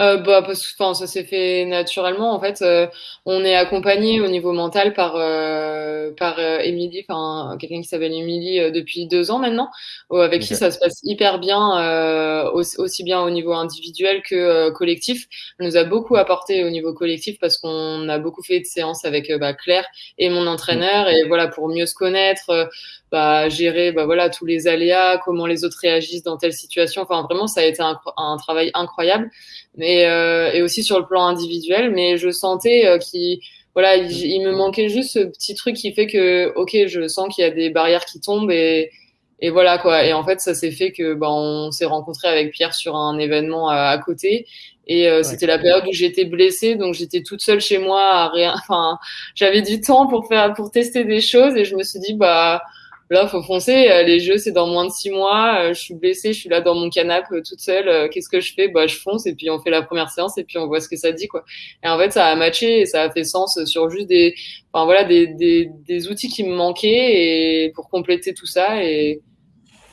B: Euh, bah, parce que enfin, ça s'est fait naturellement. En fait, euh, on est accompagné au niveau mental par euh, par euh, Émilie, enfin quelqu'un qui s'appelle Émilie depuis deux ans maintenant, avec qui ça se passe hyper bien, aussi, aussi, bien au niveau individuel que collectif. Elle nous a beaucoup apporté au niveau collectif parce qu'on a beaucoup fait de séances avec bah, Claire et mon entraîneur et voilà pour mieux se connaître bah, gérer bah, voilà, tous les aléas, comment les autres réagissent dans telle situation. Enfin, vraiment, ça a été un, un travail incroyable. Mais, euh, et aussi sur le plan individuel, mais je sentais euh, qu'il voilà, il, me manquait juste ce petit truc qui fait que, ok, je sens qu'il y a des barrières qui tombent et, et voilà quoi. Et en fait, ça s'est fait que ben, on s'est rencontré avec Pierre sur un événement à, côté. Et euh, c'était la période où j'étais blessée, donc j'étais toute seule chez moi à rien. Enfin, j'avais du temps pour faire, pour tester des choses, et je me suis dit bah Là, faut foncer. Euh, les jeux, c'est dans moins de six mois. Euh, je suis blessée, je suis là dans mon canapé euh, toute seule. Qu'est-ce que je fais? Bah, je fonce et puis on fait la première séance et puis on voit ce que ça dit, quoi. Et en fait, ça a matché et ça a fait sens sur juste des, enfin voilà, des, des, des outils qui me manquaient et pour compléter tout ça. Et,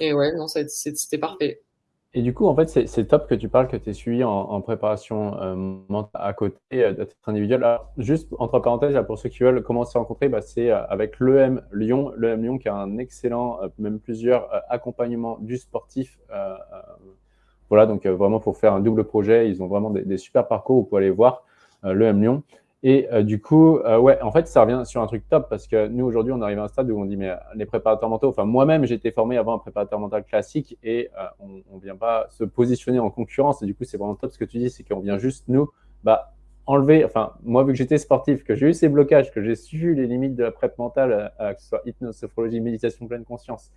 B: et ouais, non, c'était parfait.
A: Et du coup, en fait, c'est top que tu parles que tu es suivi en, préparation euh, à côté euh, d'être individuel. Alors, juste entre parenthèses, pour ceux qui veulent commencer à rencontrer, bah, c'est euh, avec l'EM Lyon. L'EM Lyon qui a un excellent, même plusieurs accompagnements du sportif. voilà, donc vraiment pour faire un double projet, ils ont vraiment des, des super parcours. Vous pouvez aller voir l'EM Lyon. Et euh, du coup, euh, ouais, en fait, ça revient sur un truc top parce que nous, aujourd'hui, on arrive à un stade où on dit, mais euh, les préparateurs mentaux, enfin, moi-même, été formé avant un préparateur mental classique et on ne vient pas se positionner en concurrence. Et du coup, c'est vraiment top ce que tu dis, c'est qu'on vient juste, nous, bah, enlever, enfin, moi, vu que j'étais sportif, que j'ai eu ces blocages, que j'ai su les limites de la prep mentale, que ce soit hypnose, sophrologie, méditation, pleine conscience,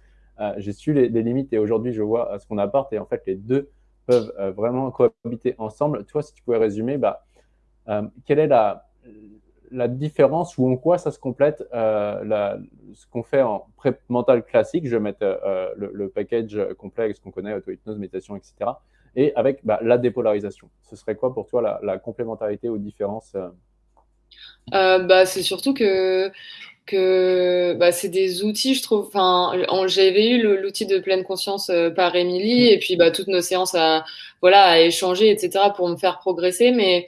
A: j'ai su les, limites et aujourd'hui, je vois ce qu'on apporte et en fait, les deux peuvent vraiment cohabiter ensemble. Toi, si tu pouvais résumer, bah, quelle est la, la différence ou en quoi ça se complète euh, ce qu'on fait en pré mental classique, je vais mettre euh, le, package complet ce qu'on connaît, auto-hypnose, méditation, etc. Et avec bah, la dépolarisation. Ce serait quoi pour toi la, complémentarité ou différence
B: euh? bah, C'est surtout que, que bah, c'est des outils, je trouve. J'avais eu l'outil de pleine conscience par Émilie et puis bah, toutes nos séances à, voilà, à échanger, etc. pour me faire progresser. Mais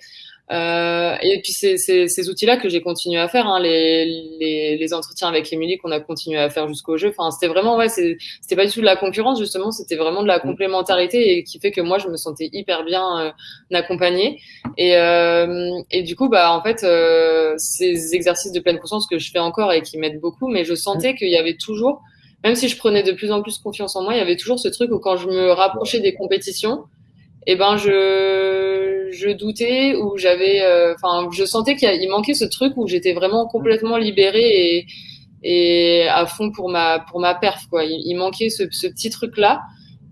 B: euh, et puis c'est ces outils-là que j'ai continué à faire, hein, les, les, les, entretiens avec Émilie qu'on a continué à faire jusqu'au jeu. Enfin, c'était vraiment ouais, c'était pas du tout de la concurrence justement, c'était vraiment de la mm. complémentarité et qui fait que moi je me sentais hyper bien euh, accompagnée. Et, euh, et du coup bah en fait euh, ces exercices de pleine conscience que je fais encore et qui m'aident beaucoup, mais je sentais mm. qu'il y avait toujours, même si je prenais de plus en plus confiance en moi, il y avait toujours ce truc où quand je me rapprochais des compétitions et eh ben je, je doutais ou j'avais, euh, enfin, je sentais qu'il manquait ce truc où j'étais vraiment complètement libérée et, et à fond pour ma pour ma perf quoi. Il, manquait ce, ce petit truc là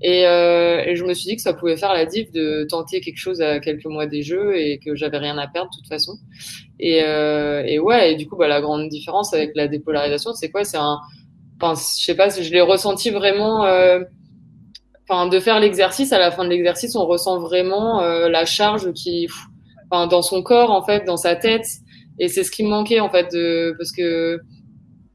B: et, euh, et, je me suis dit que ça pouvait faire la diff de tenter quelque chose à quelques mois des jeux et que j'avais rien à perdre de toute façon. Et, euh, et ouais, et du coup bah la grande différence avec la dépolarisation, c'est quoi? C'est un, enfin, je sais pas, je l'ai ressenti vraiment. Euh, enfin, de faire l'exercice, à la fin de l'exercice, on ressent vraiment euh, la charge qui, enfin, dans son corps, en fait, dans sa tête. Et c'est ce qui me manquait, en fait, de, parce que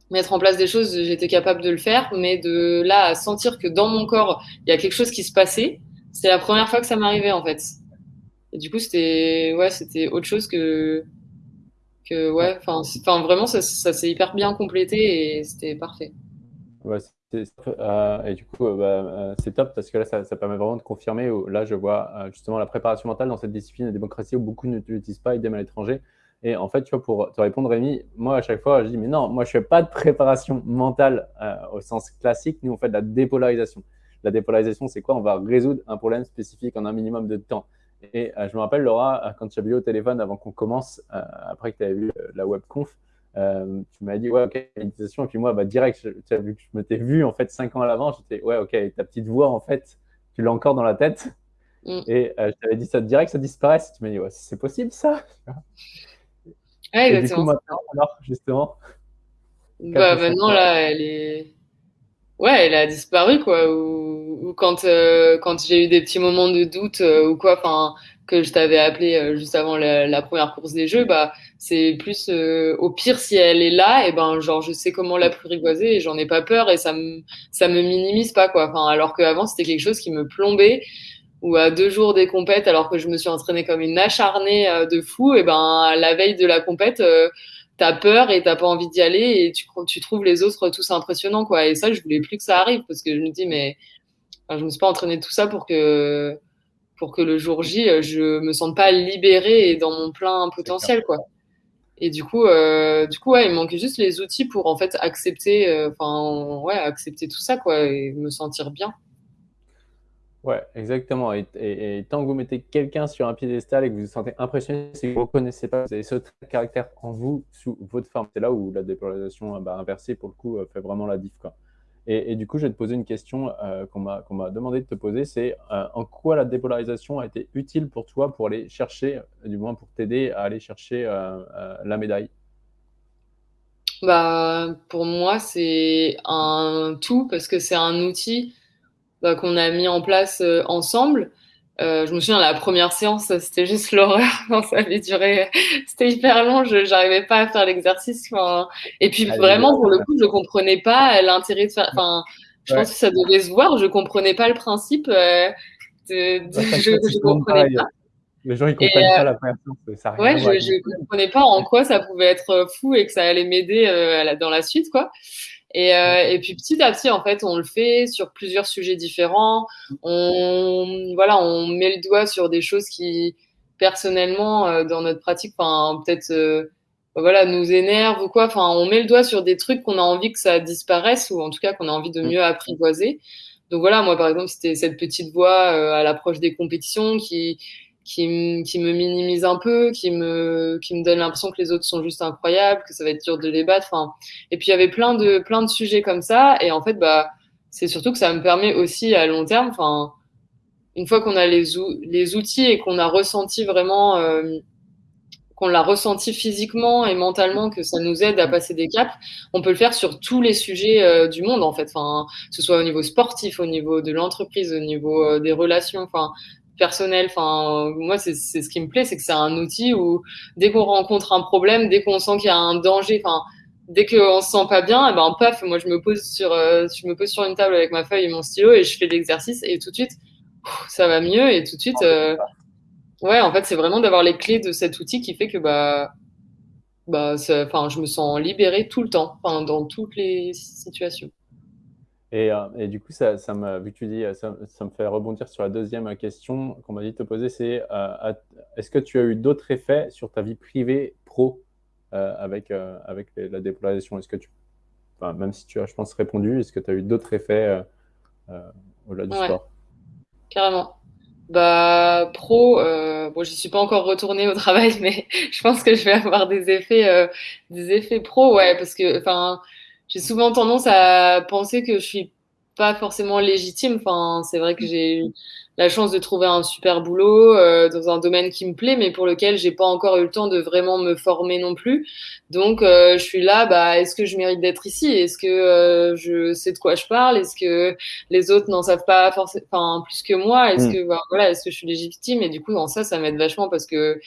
B: mettre en place des choses, j'étais capable de le faire, mais de là à sentir que dans mon corps, il y a quelque chose qui se passait, c'est la première fois que ça m'arrivait, en fait. Et du coup, c'était, ouais, c'était autre chose que, que, ouais, enfin, vraiment, ça, ça s'est hyper bien complété et c'était parfait.
A: Ouais, euh, et du coup, euh, bah, euh, c'est top parce que là, ça, permet vraiment de confirmer. Où, là, je vois justement la préparation mentale dans cette discipline de démocratie où beaucoup ne l'utilisent pas, idem à l'étranger. Et en fait, tu vois, pour te répondre, Rémi, moi, à chaque fois, je dis, mais non, moi, je fais pas de préparation mentale au sens classique. Nous, on fait de la dépolarisation. La dépolarisation, c'est quoi? On va résoudre un problème spécifique en un minimum de temps. Et je me rappelle, Laura, quand tu as vu au téléphone avant qu'on commence, après que tu avais vu la webconf, euh, tu m'as dit, ouais, ok, méditation. Et puis moi, bah, direct, tu as vu que je me t'ai vu en fait cinq ans à l'avant, j'étais, ouais, ok, ta petite voix, en fait, tu l'as encore dans la tête. Mm. Et euh, je t'avais dit ça direct, ça disparaisse. Tu m'as dit, ouais, c'est possible ça
B: Ouais, exactement. Et du coup,
A: maintenant, alors, justement.
B: Bah, maintenant, là, elle est. Ouais, elle a disparu, quoi. Ou, quand, euh, quand j'ai eu des petits moments de doute ou quoi, enfin, que je t'avais appelé euh, juste avant la, première course des jeux, bah c'est plus euh, au pire si elle est là, et ben genre je sais comment la plurigoiser et j'en ai pas peur et ça me ça me minimise pas quoi. Enfin alors qu'avant c'était quelque chose qui me plombait ou à deux jours des compètes alors que je me suis entraînée comme une acharnée euh, de fou, et ben la veille de la compète t'as peur et t'as pas envie d'y aller et tu, trouves les autres tous impressionnants quoi. Et ça je voulais plus que ça arrive parce que je me dis mais je me suis pas entraînée tout ça pour que pour que le jour J, euh, je me sente pas libérée et dans mon plein potentiel, quoi. Et du coup, euh, du coup, ouais, il manquait juste les outils pour en fait accepter, euh, enfin, ouais, accepter tout ça, quoi, et me sentir bien.
A: Ouais, exactement. Et, tant que vous mettez quelqu'un sur un piédestal et que vous vous sentez impressionné, c'est que vous ne reconnaissez pas, vous avez ce trait de caractère en vous sous votre forme. C'est là où la dépolarisation bah, inversée, pour le coup, euh, fait vraiment la diff. Quoi. Et, du coup, je vais te poser une question euh, qu'on m'a demandé de te poser, c'est euh, en quoi la dépolarisation a été utile pour toi pour aller chercher, du moins pour t'aider à aller chercher la médaille?
B: Bah, Pour moi, c'est un tout parce que c'est un outil bah, qu'on a mis en place euh, ensemble. Euh, je me souviens, la première séance, c'était juste l'horreur. ça avait duré, c'était hyper long. Je n'arrivais pas à faire l'exercice. Et puis vraiment, pour le coup, je comprenais pas l'intérêt de faire. Enfin, je pense que ça devait se voir. Je comprenais pas le principe. Euh, de, bah, je, je comprenais pas.
A: Les gens, ils comprennent pas la première séance. Ça
B: ouais, je, je comprenais pas en quoi ça pouvait être fou et que ça allait m'aider dans la suite, quoi. Et, euh, et, puis petit à petit, en fait, on le fait sur plusieurs sujets différents. On, voilà, on met le doigt sur des choses qui, personnellement, euh, dans notre pratique, peut-être, euh, voilà, nous énervent ou quoi. Enfin, on met le doigt sur des trucs qu'on a envie que ça disparaisse ou en tout cas qu'on a envie de mieux apprivoiser. Donc voilà, moi, par exemple, c'était cette petite voix à l'approche des compétitions qui, qui, me minimise un peu, qui me, qui me donne l'impression que les autres sont juste incroyables, que ça va être dur de les battre. Enfin, et puis il y avait plein de, plein de sujets comme ça. Et en fait, bah, c'est surtout que ça me permet aussi à long terme, enfin, une fois qu'on a les, les outils et qu'on a ressenti vraiment, euh, qu'on l'a ressenti physiquement et mentalement, que ça nous aide à passer des caps, on peut le faire sur tous les sujets euh, du monde en fait, enfin, que ce soit au niveau sportif, au niveau de l'entreprise, au niveau euh, des relations, enfin, personnel. Enfin, moi, c'est ce qui me plaît, c'est que c'est un outil où dès qu'on rencontre un problème, dès qu'on sent qu'il y a un danger, enfin, dès qu'on se sent pas bien, eh ben paf, moi je me pose sur, euh, je me pose sur une table avec ma feuille et mon stylo et je fais l'exercice et tout de suite, ça va mieux et tout de suite, euh, ouais, en fait, c'est vraiment d'avoir les clés de cet outil qui fait que bah, bah, enfin, je me sens libérée tout le temps, enfin, dans toutes les situations.
A: Euh, et, du coup, ça, ça me, vu que tu dis, ça, me fait rebondir sur la deuxième question qu'on m'a dit de te poser, c'est euh, est-ce que tu as eu d'autres effets sur ta vie privée pro euh, avec, avec la dépolarisation? Est-ce que tu, enfin, même si tu as, je pense, répondu, est-ce que tu as eu d'autres effets au-delà du sport?
B: Carrément. Bah, pro, bon, j'y suis pas encore retournée au travail, mais je pense que je vais avoir des effets, des effets pro, ouais, parce que, enfin, j'ai souvent tendance à penser que je suis pas forcément légitime. Enfin, c'est vrai que j'ai eu la chance de trouver un super boulot euh, dans un domaine qui me plaît, mais pour lequel j'ai pas encore eu le temps de vraiment me former non plus. Donc, euh, je suis là. Bah, est-ce que je mérite d'être ici? Est-ce que euh, je sais de quoi je parle? Est-ce que les autres n'en savent pas forcément, enfin, plus que moi? Est-ce mm. que bah, voilà, est-ce que je suis légitime? Et du coup, dans ça, ça m'aide vachement parce que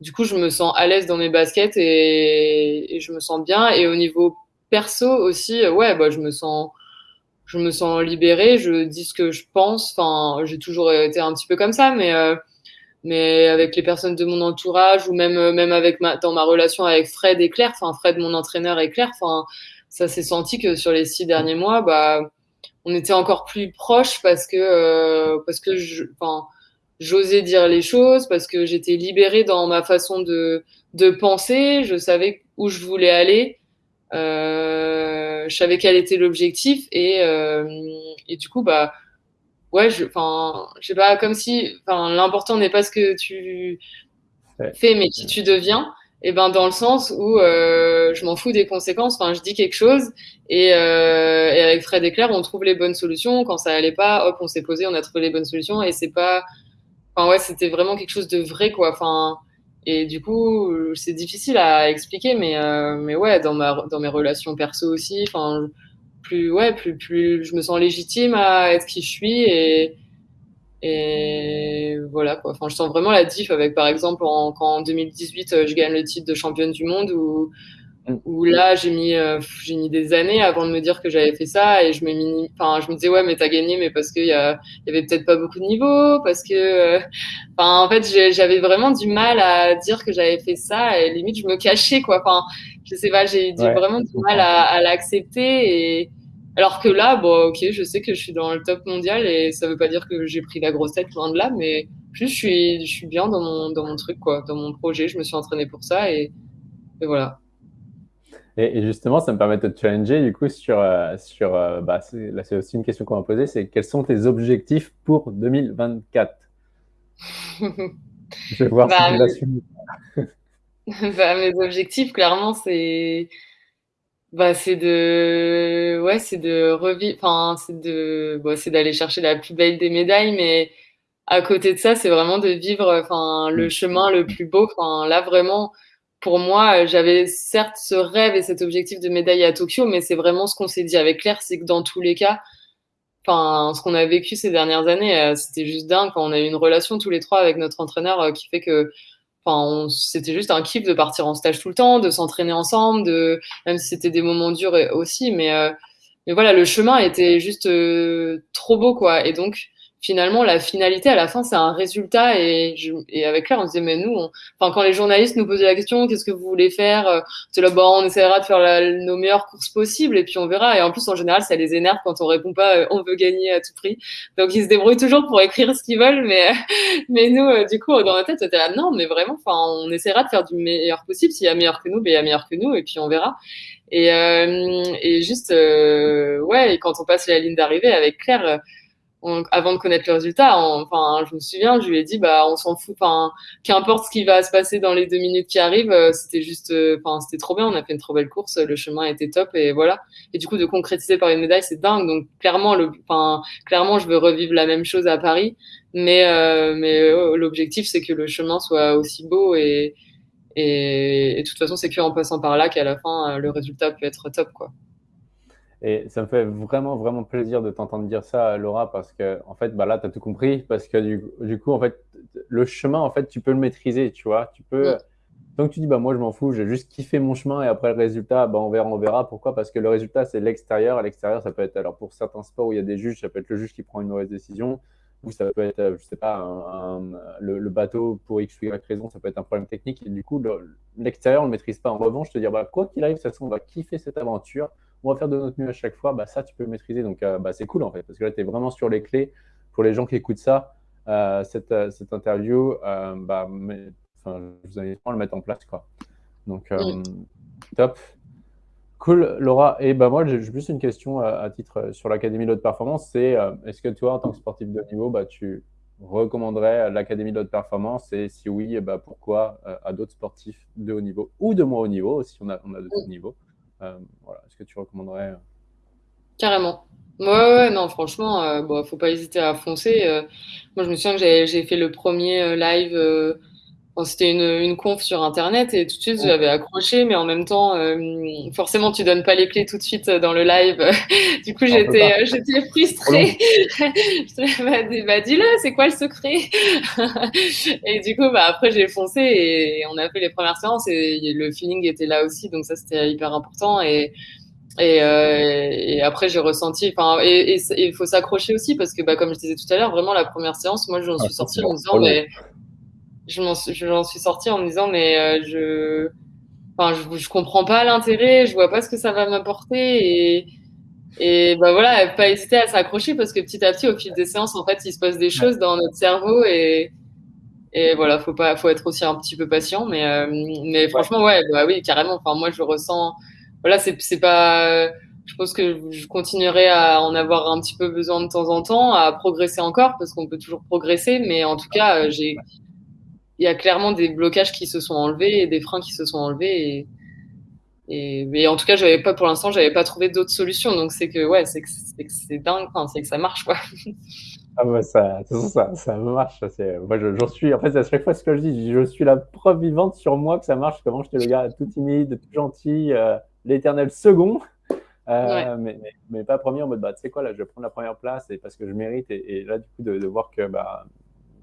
B: du coup, je me sens à l'aise dans mes baskets et, et je me sens bien. Et au niveau perso aussi, euh, ouais, bah, je me sens, je me sens libérée, je dis ce que je pense. Enfin, j'ai toujours été un petit peu comme ça, mais, euh, mais avec les personnes de mon entourage ou même, euh, même avec dans ma relation avec Fred et Claire, enfin, Fred, mon entraîneur et Claire, enfin, ça s'est senti que sur les six derniers mois, bah, on était encore plus proches parce que, parce que j'osais dire les choses, parce que j'étais libérée dans ma façon de, de penser, je savais où je voulais aller. Euh, je savais quel était l'objectif et, euh, et du coup, bah, ouais, je, enfin, je sais pas, comme si, l'important n'est pas ce que tu fais, mais qui tu deviens. Et ben dans le sens où euh, je m'en fous des conséquences. Enfin, je dis quelque chose et, euh, et, avec Fred et Claire, on trouve les bonnes solutions. Quand ça allait pas, hop, on s'est posé, on a trouvé les bonnes solutions. Et c'est pas, enfin ouais, c'était vraiment quelque chose de vrai quoi. Enfin, et du coup, c'est difficile à expliquer, mais, euh, mais ouais, dans, ma, dans mes relations perso aussi, plus, ouais, plus, plus je me sens légitime à être qui je suis et, et voilà quoi. Je sens vraiment la diff avec, par exemple, quand en 2018, je gagne le titre de championne du monde où là j'ai mis euh, j'ai mis des années avant de me dire que j'avais fait ça et je me enfin je me disais ouais mais t'as gagné mais parce qu'il y, y avait peut-être pas beaucoup de niveaux parce que euh, enfin en fait j'avais vraiment du mal à dire que j'avais fait ça et limite je me cachais quoi. Enfin je sais pas j'ai vraiment du mal à, à l'accepter et alors que là bon ok je sais que je suis dans le top mondial et ça veut pas dire que j'ai pris la grosse tête loin de là mais juste je suis je suis bien dans mon dans mon truc quoi dans mon projet je me suis entraînée pour ça et, et voilà
A: Et, justement, ça me permet de te challenger du coup sur, euh, sur euh, bah, là c'est aussi une question qu'on va poser, c'est quels sont tes objectifs pour 2024 Je vais voir si tu suivi.
B: bah, mes objectifs, clairement, c'est bah, c'est de ouais, c'est de revivre, enfin c'est de bon, c'est d'aller chercher la plus belle des médailles, mais à côté de ça, c'est vraiment de vivre enfin le chemin le plus beau. Enfin là vraiment pour moi, euh, j'avais certes ce rêve et cet objectif de médaille à Tokyo, mais c'est vraiment ce qu'on s'est dit avec Claire, c'est que dans tous les cas, enfin, ce qu'on a vécu ces dernières années, euh, c'était juste dingue. Quand on a eu une relation tous les trois avec notre entraîneur euh, qui fait que, enfin, c'était juste un kiff de partir en stage tout le temps, de s'entraîner ensemble, de, même si c'était des moments durs aussi, mais, mais voilà, le chemin était juste trop beau, quoi. Et donc, finalement, la finalité à la fin, c'est un résultat. Et, je, et avec Claire, on disait, mais nous, enfin, quand les journalistes nous posaient la question, qu'est-ce que vous voulez faire euh, C'est là, bon, on essaiera de faire nos meilleures courses possibles et puis on verra. Et en plus, en général, ça les énerve quand on répond pas, euh, on veut gagner à tout prix. Donc, ils se débrouillent toujours pour écrire ce qu'ils veulent. Mais, mais nous, euh, du coup, dans notre tête, c'était là, non, mais vraiment, enfin, on essaiera de faire du meilleur possible. S'il y a meilleur que nous, ben, il y a meilleur que nous et puis on verra. Et, et juste, ouais, et quand on passe la ligne d'arrivée avec Claire, avant de connaître le résultat, enfin, je me souviens, je lui ai dit, bah, on s'en fout, enfin, qu'importe ce qui va se passer dans les deux minutes qui arrivent, euh, c'était juste, euh, enfin, c'était trop bien, on a fait une trop belle course, le chemin était top et voilà. Et du coup, de concrétiser par une médaille, c'est dingue. Donc, clairement, le, enfin, clairement, je veux revivre la même chose à Paris, mais, euh, mais l'objectif, c'est que le chemin soit aussi beau et, et, et de toute façon, c'est qu'en passant par là qu'à la fin, le résultat peut être top, quoi.
A: Et ça me fait vraiment, vraiment plaisir de t'entendre dire ça, Laura, parce que, en fait, bah là, tu as tout compris, parce que du, du, coup, en fait, le chemin, en fait, tu peux le maîtriser, tu vois. Tu peux. Donc, tu dis, bah, moi, je m'en fous, j'ai juste kiffé mon chemin et après le résultat, bah, on verra, on verra. Pourquoi? Parce que le résultat, c'est l'extérieur. À l'extérieur, ça peut être, alors pour certains sports où il y a des juges, ça peut être le juge qui prend une mauvaise décision, ou ça peut être, euh, je sais pas, le, bateau pour X ou Y raison, ça peut être un problème technique. Et du coup, l'extérieur, on ne le maîtrise pas. En revanche, te dire, bah, quoi qu'il arrive, de toute façon, on va kiffer cette aventure on va faire de notre mieux à chaque fois, bah, ça, tu peux maîtriser. Donc, euh, bah, c'est cool en fait, parce que là, tu es vraiment sur les clés. Pour les gens qui écoutent ça, euh, cette, euh, cette, interview, bah, mais, je vous invite à le mettre en place. Quoi. Donc, top. Cool, Laura. Et bah, moi, j'ai juste une question à, titre sur l'Académie de haute performance. C'est est-ce que toi, en tant que sportif de haut niveau, bah, tu recommanderais l'Académie de haute performance? Et si oui, bah, pourquoi à d'autres sportifs de haut niveau ou de moins haut niveau, si on a, on a de haut niveau euh, voilà, Est-ce que tu recommanderais euh?
B: Carrément. Ouais, ouais, non, franchement, euh, bon, faut pas hésiter à foncer. moi, je me souviens que j'ai fait le premier live c'était une, une, conf sur internet et tout de suite j'avais accroché, mais en même temps, forcément, tu donnes pas les clés tout de suite dans le live. du coup, j'étais, j'étais frustrée. bah, bah, dis-le, c'est quoi le secret? Et du coup, bah, après, j'ai foncé et on a fait les premières séances et le feeling était là aussi, donc ça, c'était hyper important. Et, et, euh, et, après, j'ai ressenti. Enfin, et il faut s'accrocher aussi parce que, bah, comme je disais tout à l'heure, vraiment la première séance, moi, j'en ah, suis sortie en me disant, mais je m'en suis sortie en me disant mais euh, je enfin je, je comprends pas l'intérêt je vois pas ce que ça va m'apporter et et bah voilà pas hésiter à s'accrocher parce que petit à petit au fil des séances en fait il se passe des choses dans notre cerveau et et voilà faut pas faut être aussi un petit peu patient mais euh, mais franchement ouais bah oui carrément. Enfin moi je ressens voilà c'est c'est pas je pense que je continuerai à en avoir un petit peu besoin de temps en temps, à progresser encore, parce qu'on peut toujours progresser, mais en tout cas, j'ai il y a clairement des blocages qui se sont enlevés et des freins qui se sont enlevés. Et, et, en tout cas, j'avais pas pour l'instant, j'avais pas trouvé d'autres solutions. Donc c'est que ouais, c'est que c'est dingue, c'est que ça marche quoi.
A: Ah bah ça, ça, ça marche. Moi, j'en suis. En fait, à chaque fois ce que je dis, je suis la preuve vivante sur moi que ça marche. Comment j'étais le gars tout timide, tout gentil, euh, l'éternel second. Euh, mais, mais, pas premier en mode bah tu sais quoi là je vais prendre la première place et parce que je mérite et, et là du coup de, de voir que bah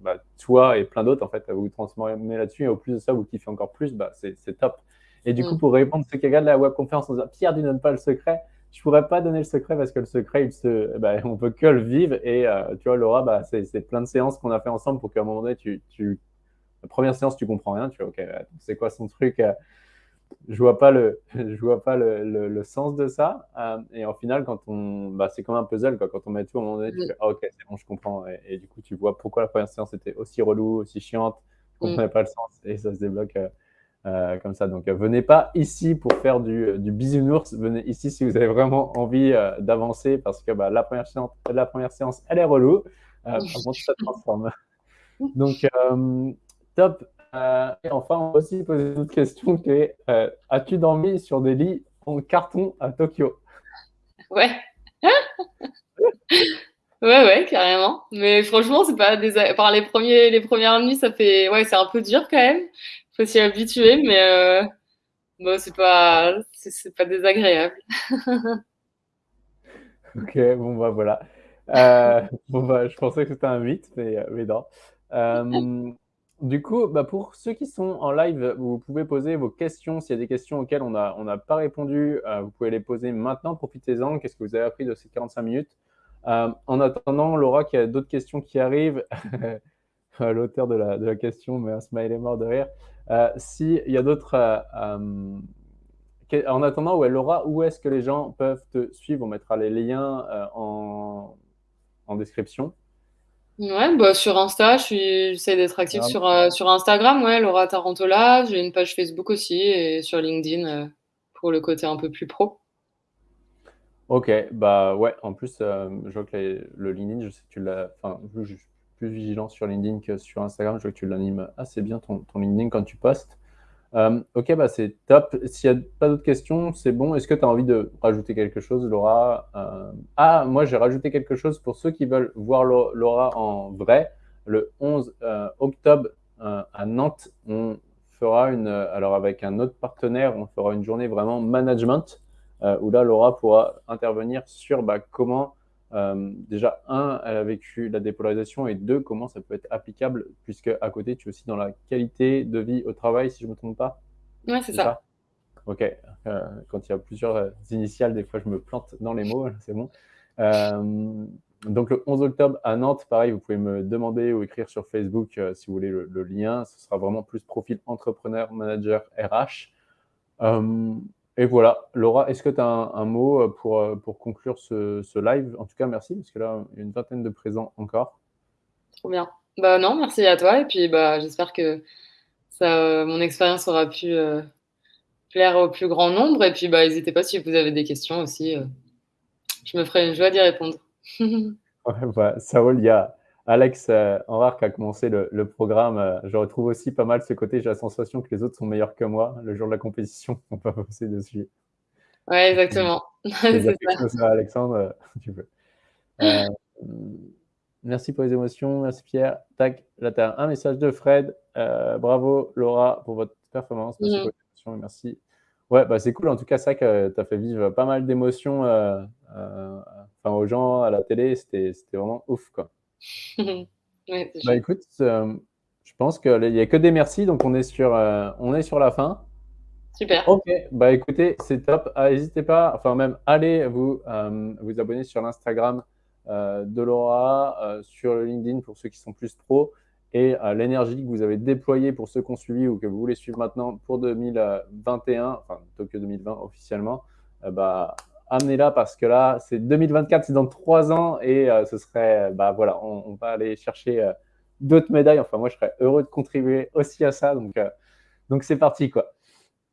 A: bah, toi et plein d'autres, en fait, vous vous transformez là-dessus. Et au plus de ça, vous kiffez encore plus, bah, c'est top. Et du coup, mm. pour répondre à ceux qui regardent la webconférence en disant Pierre, tu donnes pas le secret, je pourrais pas donner le secret parce que le secret, il se, bah, on peut que le vivre. Et euh, tu vois, Laura, bah, c'est plein de séances qu'on a fait ensemble pour qu'à un moment donné, tu, tu, la première séance, tu comprends rien. Tu vois, ok, c'est quoi son truc euh, je vois pas le, je vois pas le, le, sens de ça. Euh, et en final, quand on, bah, c'est comme un puzzle, quoi. Quand on met tout, à un moment donné, tu mm. fais, ah, ok, c'est bon, je comprends. Et, du coup, tu vois pourquoi la première séance était aussi relou, aussi chiante. Je comprenais mm. pas le sens et ça se débloque euh, comme ça. Donc, venez pas ici pour faire du, du, bisounours. Venez ici si vous avez vraiment envie d'avancer parce que bah, la, première séance, la première séance, elle est relou. avant ça transforme. Donc, top. Et enfin, on va aussi poser une autre question qui est as-tu dormi sur des lits en carton à Tokyo?
B: Ouais. Ouais, ouais, carrément. Mais franchement, c'est pas des... par les premiers, les premières nuits, ça fait, ouais, c'est un peu dur quand même. Faut s'y habituer, mais euh... bon, c'est pas, c'est pas désagréable.
A: ok, bon bah voilà. Euh, bon bah, je pensais que c'était un mythe, mais, euh, mais non. Euh, du coup, bah, pour ceux qui sont en live, vous pouvez poser vos questions. S'il y a des questions auxquelles on n'a pas répondu, euh, vous pouvez les poser maintenant. Profitez-en. Qu'est-ce que vous avez appris de ces 45 minutes? Euh, en attendant, Laura, qu'il y a d'autres questions qui arrivent, l'auteur de la, question, mais un smile est mort de rire. Euh, S'il y a d'autres... Euh, en attendant, ouais, Laura, où est-ce que les gens peuvent te suivre? On mettra les liens en, en, description.
B: Ouais, bah sur Insta, j'essaie d'être active sur, sur Instagram, ouais, Laura Tarantola. J'ai une page Facebook aussi et sur LinkedIn pour le côté un peu plus pro.
A: Ok, bah ouais, en plus, euh, je vois que le LinkedIn, je sais que tu l'as, enfin, je suis plus vigilant sur LinkedIn que sur Instagram, je vois que tu l'animes assez bien ton, ton, LinkedIn quand tu postes. Euh, ok, bah c'est top. S'il n'y a pas d'autres questions, c'est bon. Est-ce que tu as envie de rajouter quelque chose, Laura? Euh, Ah, moi j'ai rajouté quelque chose pour ceux qui veulent voir Laura en vrai. Le 11 octobre à Nantes, on fera une, alors avec un autre partenaire, on fera une journée vraiment management euh, où là, Laura pourra intervenir sur bah, comment, euh, déjà, un, elle a vécu la dépolarisation et deux, comment ça peut être applicable, puisque à côté, tu es aussi dans la qualité de vie au travail, si je ne me trompe pas?
B: Oui, c'est ça.
A: Ok. Euh, quand il y a plusieurs initiales, des fois, je me plante dans les mots, c'est bon. donc, le 11 octobre à Nantes, pareil, vous pouvez me demander ou écrire sur Facebook si vous voulez le, le, lien. Ce sera vraiment plus profil entrepreneur, manager, RH. Et voilà, Laura, est-ce que tu as un, mot euh, pour, euh, pour conclure ce, ce, live? En tout cas, merci, parce que là, il y a une vingtaine de présents encore.
B: Trop bien. Bah non, merci à toi. Et puis, bah, j'espère que ça, euh, mon expérience aura pu plaire au plus grand nombre. Et puis, bah, n'hésitez pas si vous avez des questions aussi. je me ferai une joie d'y répondre.
A: ouais, bah, Saoul, il y a Alex euh, qui a commencé le, programme, euh, je retrouve aussi pas mal ce côté. J'ai la sensation que les autres sont meilleurs que moi. Le jour de la compétition, on peut bosser dessus.
B: Ouais, exactement.
A: ça. Alexandre, euh, tu peux. Euh, merci pour les émotions. Merci Pierre. Tac, là, tu as un message de Fred. bravo Laura pour votre performance. Merci mm. pour les émotions merci. Ouais, bah, c'est cool. En tout cas, ça que tu as fait vivre pas mal d'émotions aux gens à la télé. C'était vraiment ouf. quoi. bah écoute, euh, je pense qu'il n'y a que des merci, donc on est sur, euh, on est sur la fin.
B: Super.
A: Ok, bah écoutez, c'est top. Ah, n'hésitez pas, enfin même allez vous, euh, vous abonner sur l'Instagram de Laura, sur le LinkedIn pour ceux qui sont plus pro, et l'énergie que vous avez déployée pour ceux qui ont suivi ou que vous voulez suivre maintenant pour 2021, enfin Tokyo 2020 officiellement, bah amenez-la parce que là, c'est 2024, c'est dans trois ans et euh, ce serait, bah voilà, on, va aller chercher euh, d'autres médailles. Enfin, moi, je serais heureux de contribuer aussi à ça. Donc, euh, donc c'est parti, quoi.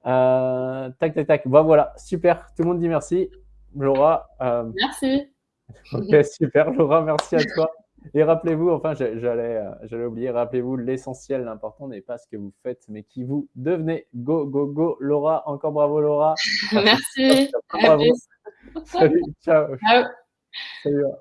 A: tac, tac, tac. Bon, voilà, super. Tout le monde dit merci. Laura.
B: merci.
A: Ok, super. Laura, merci à toi. Et rappelez-vous, enfin, j'allais, j'allais oublier, rappelez-vous, l'essentiel, l'important n'est pas ce que vous faites, mais qui vous devenez. Go, go, go. Laura, encore bravo, Laura.
B: Merci.
A: Salut, ciao. ciao. Salut.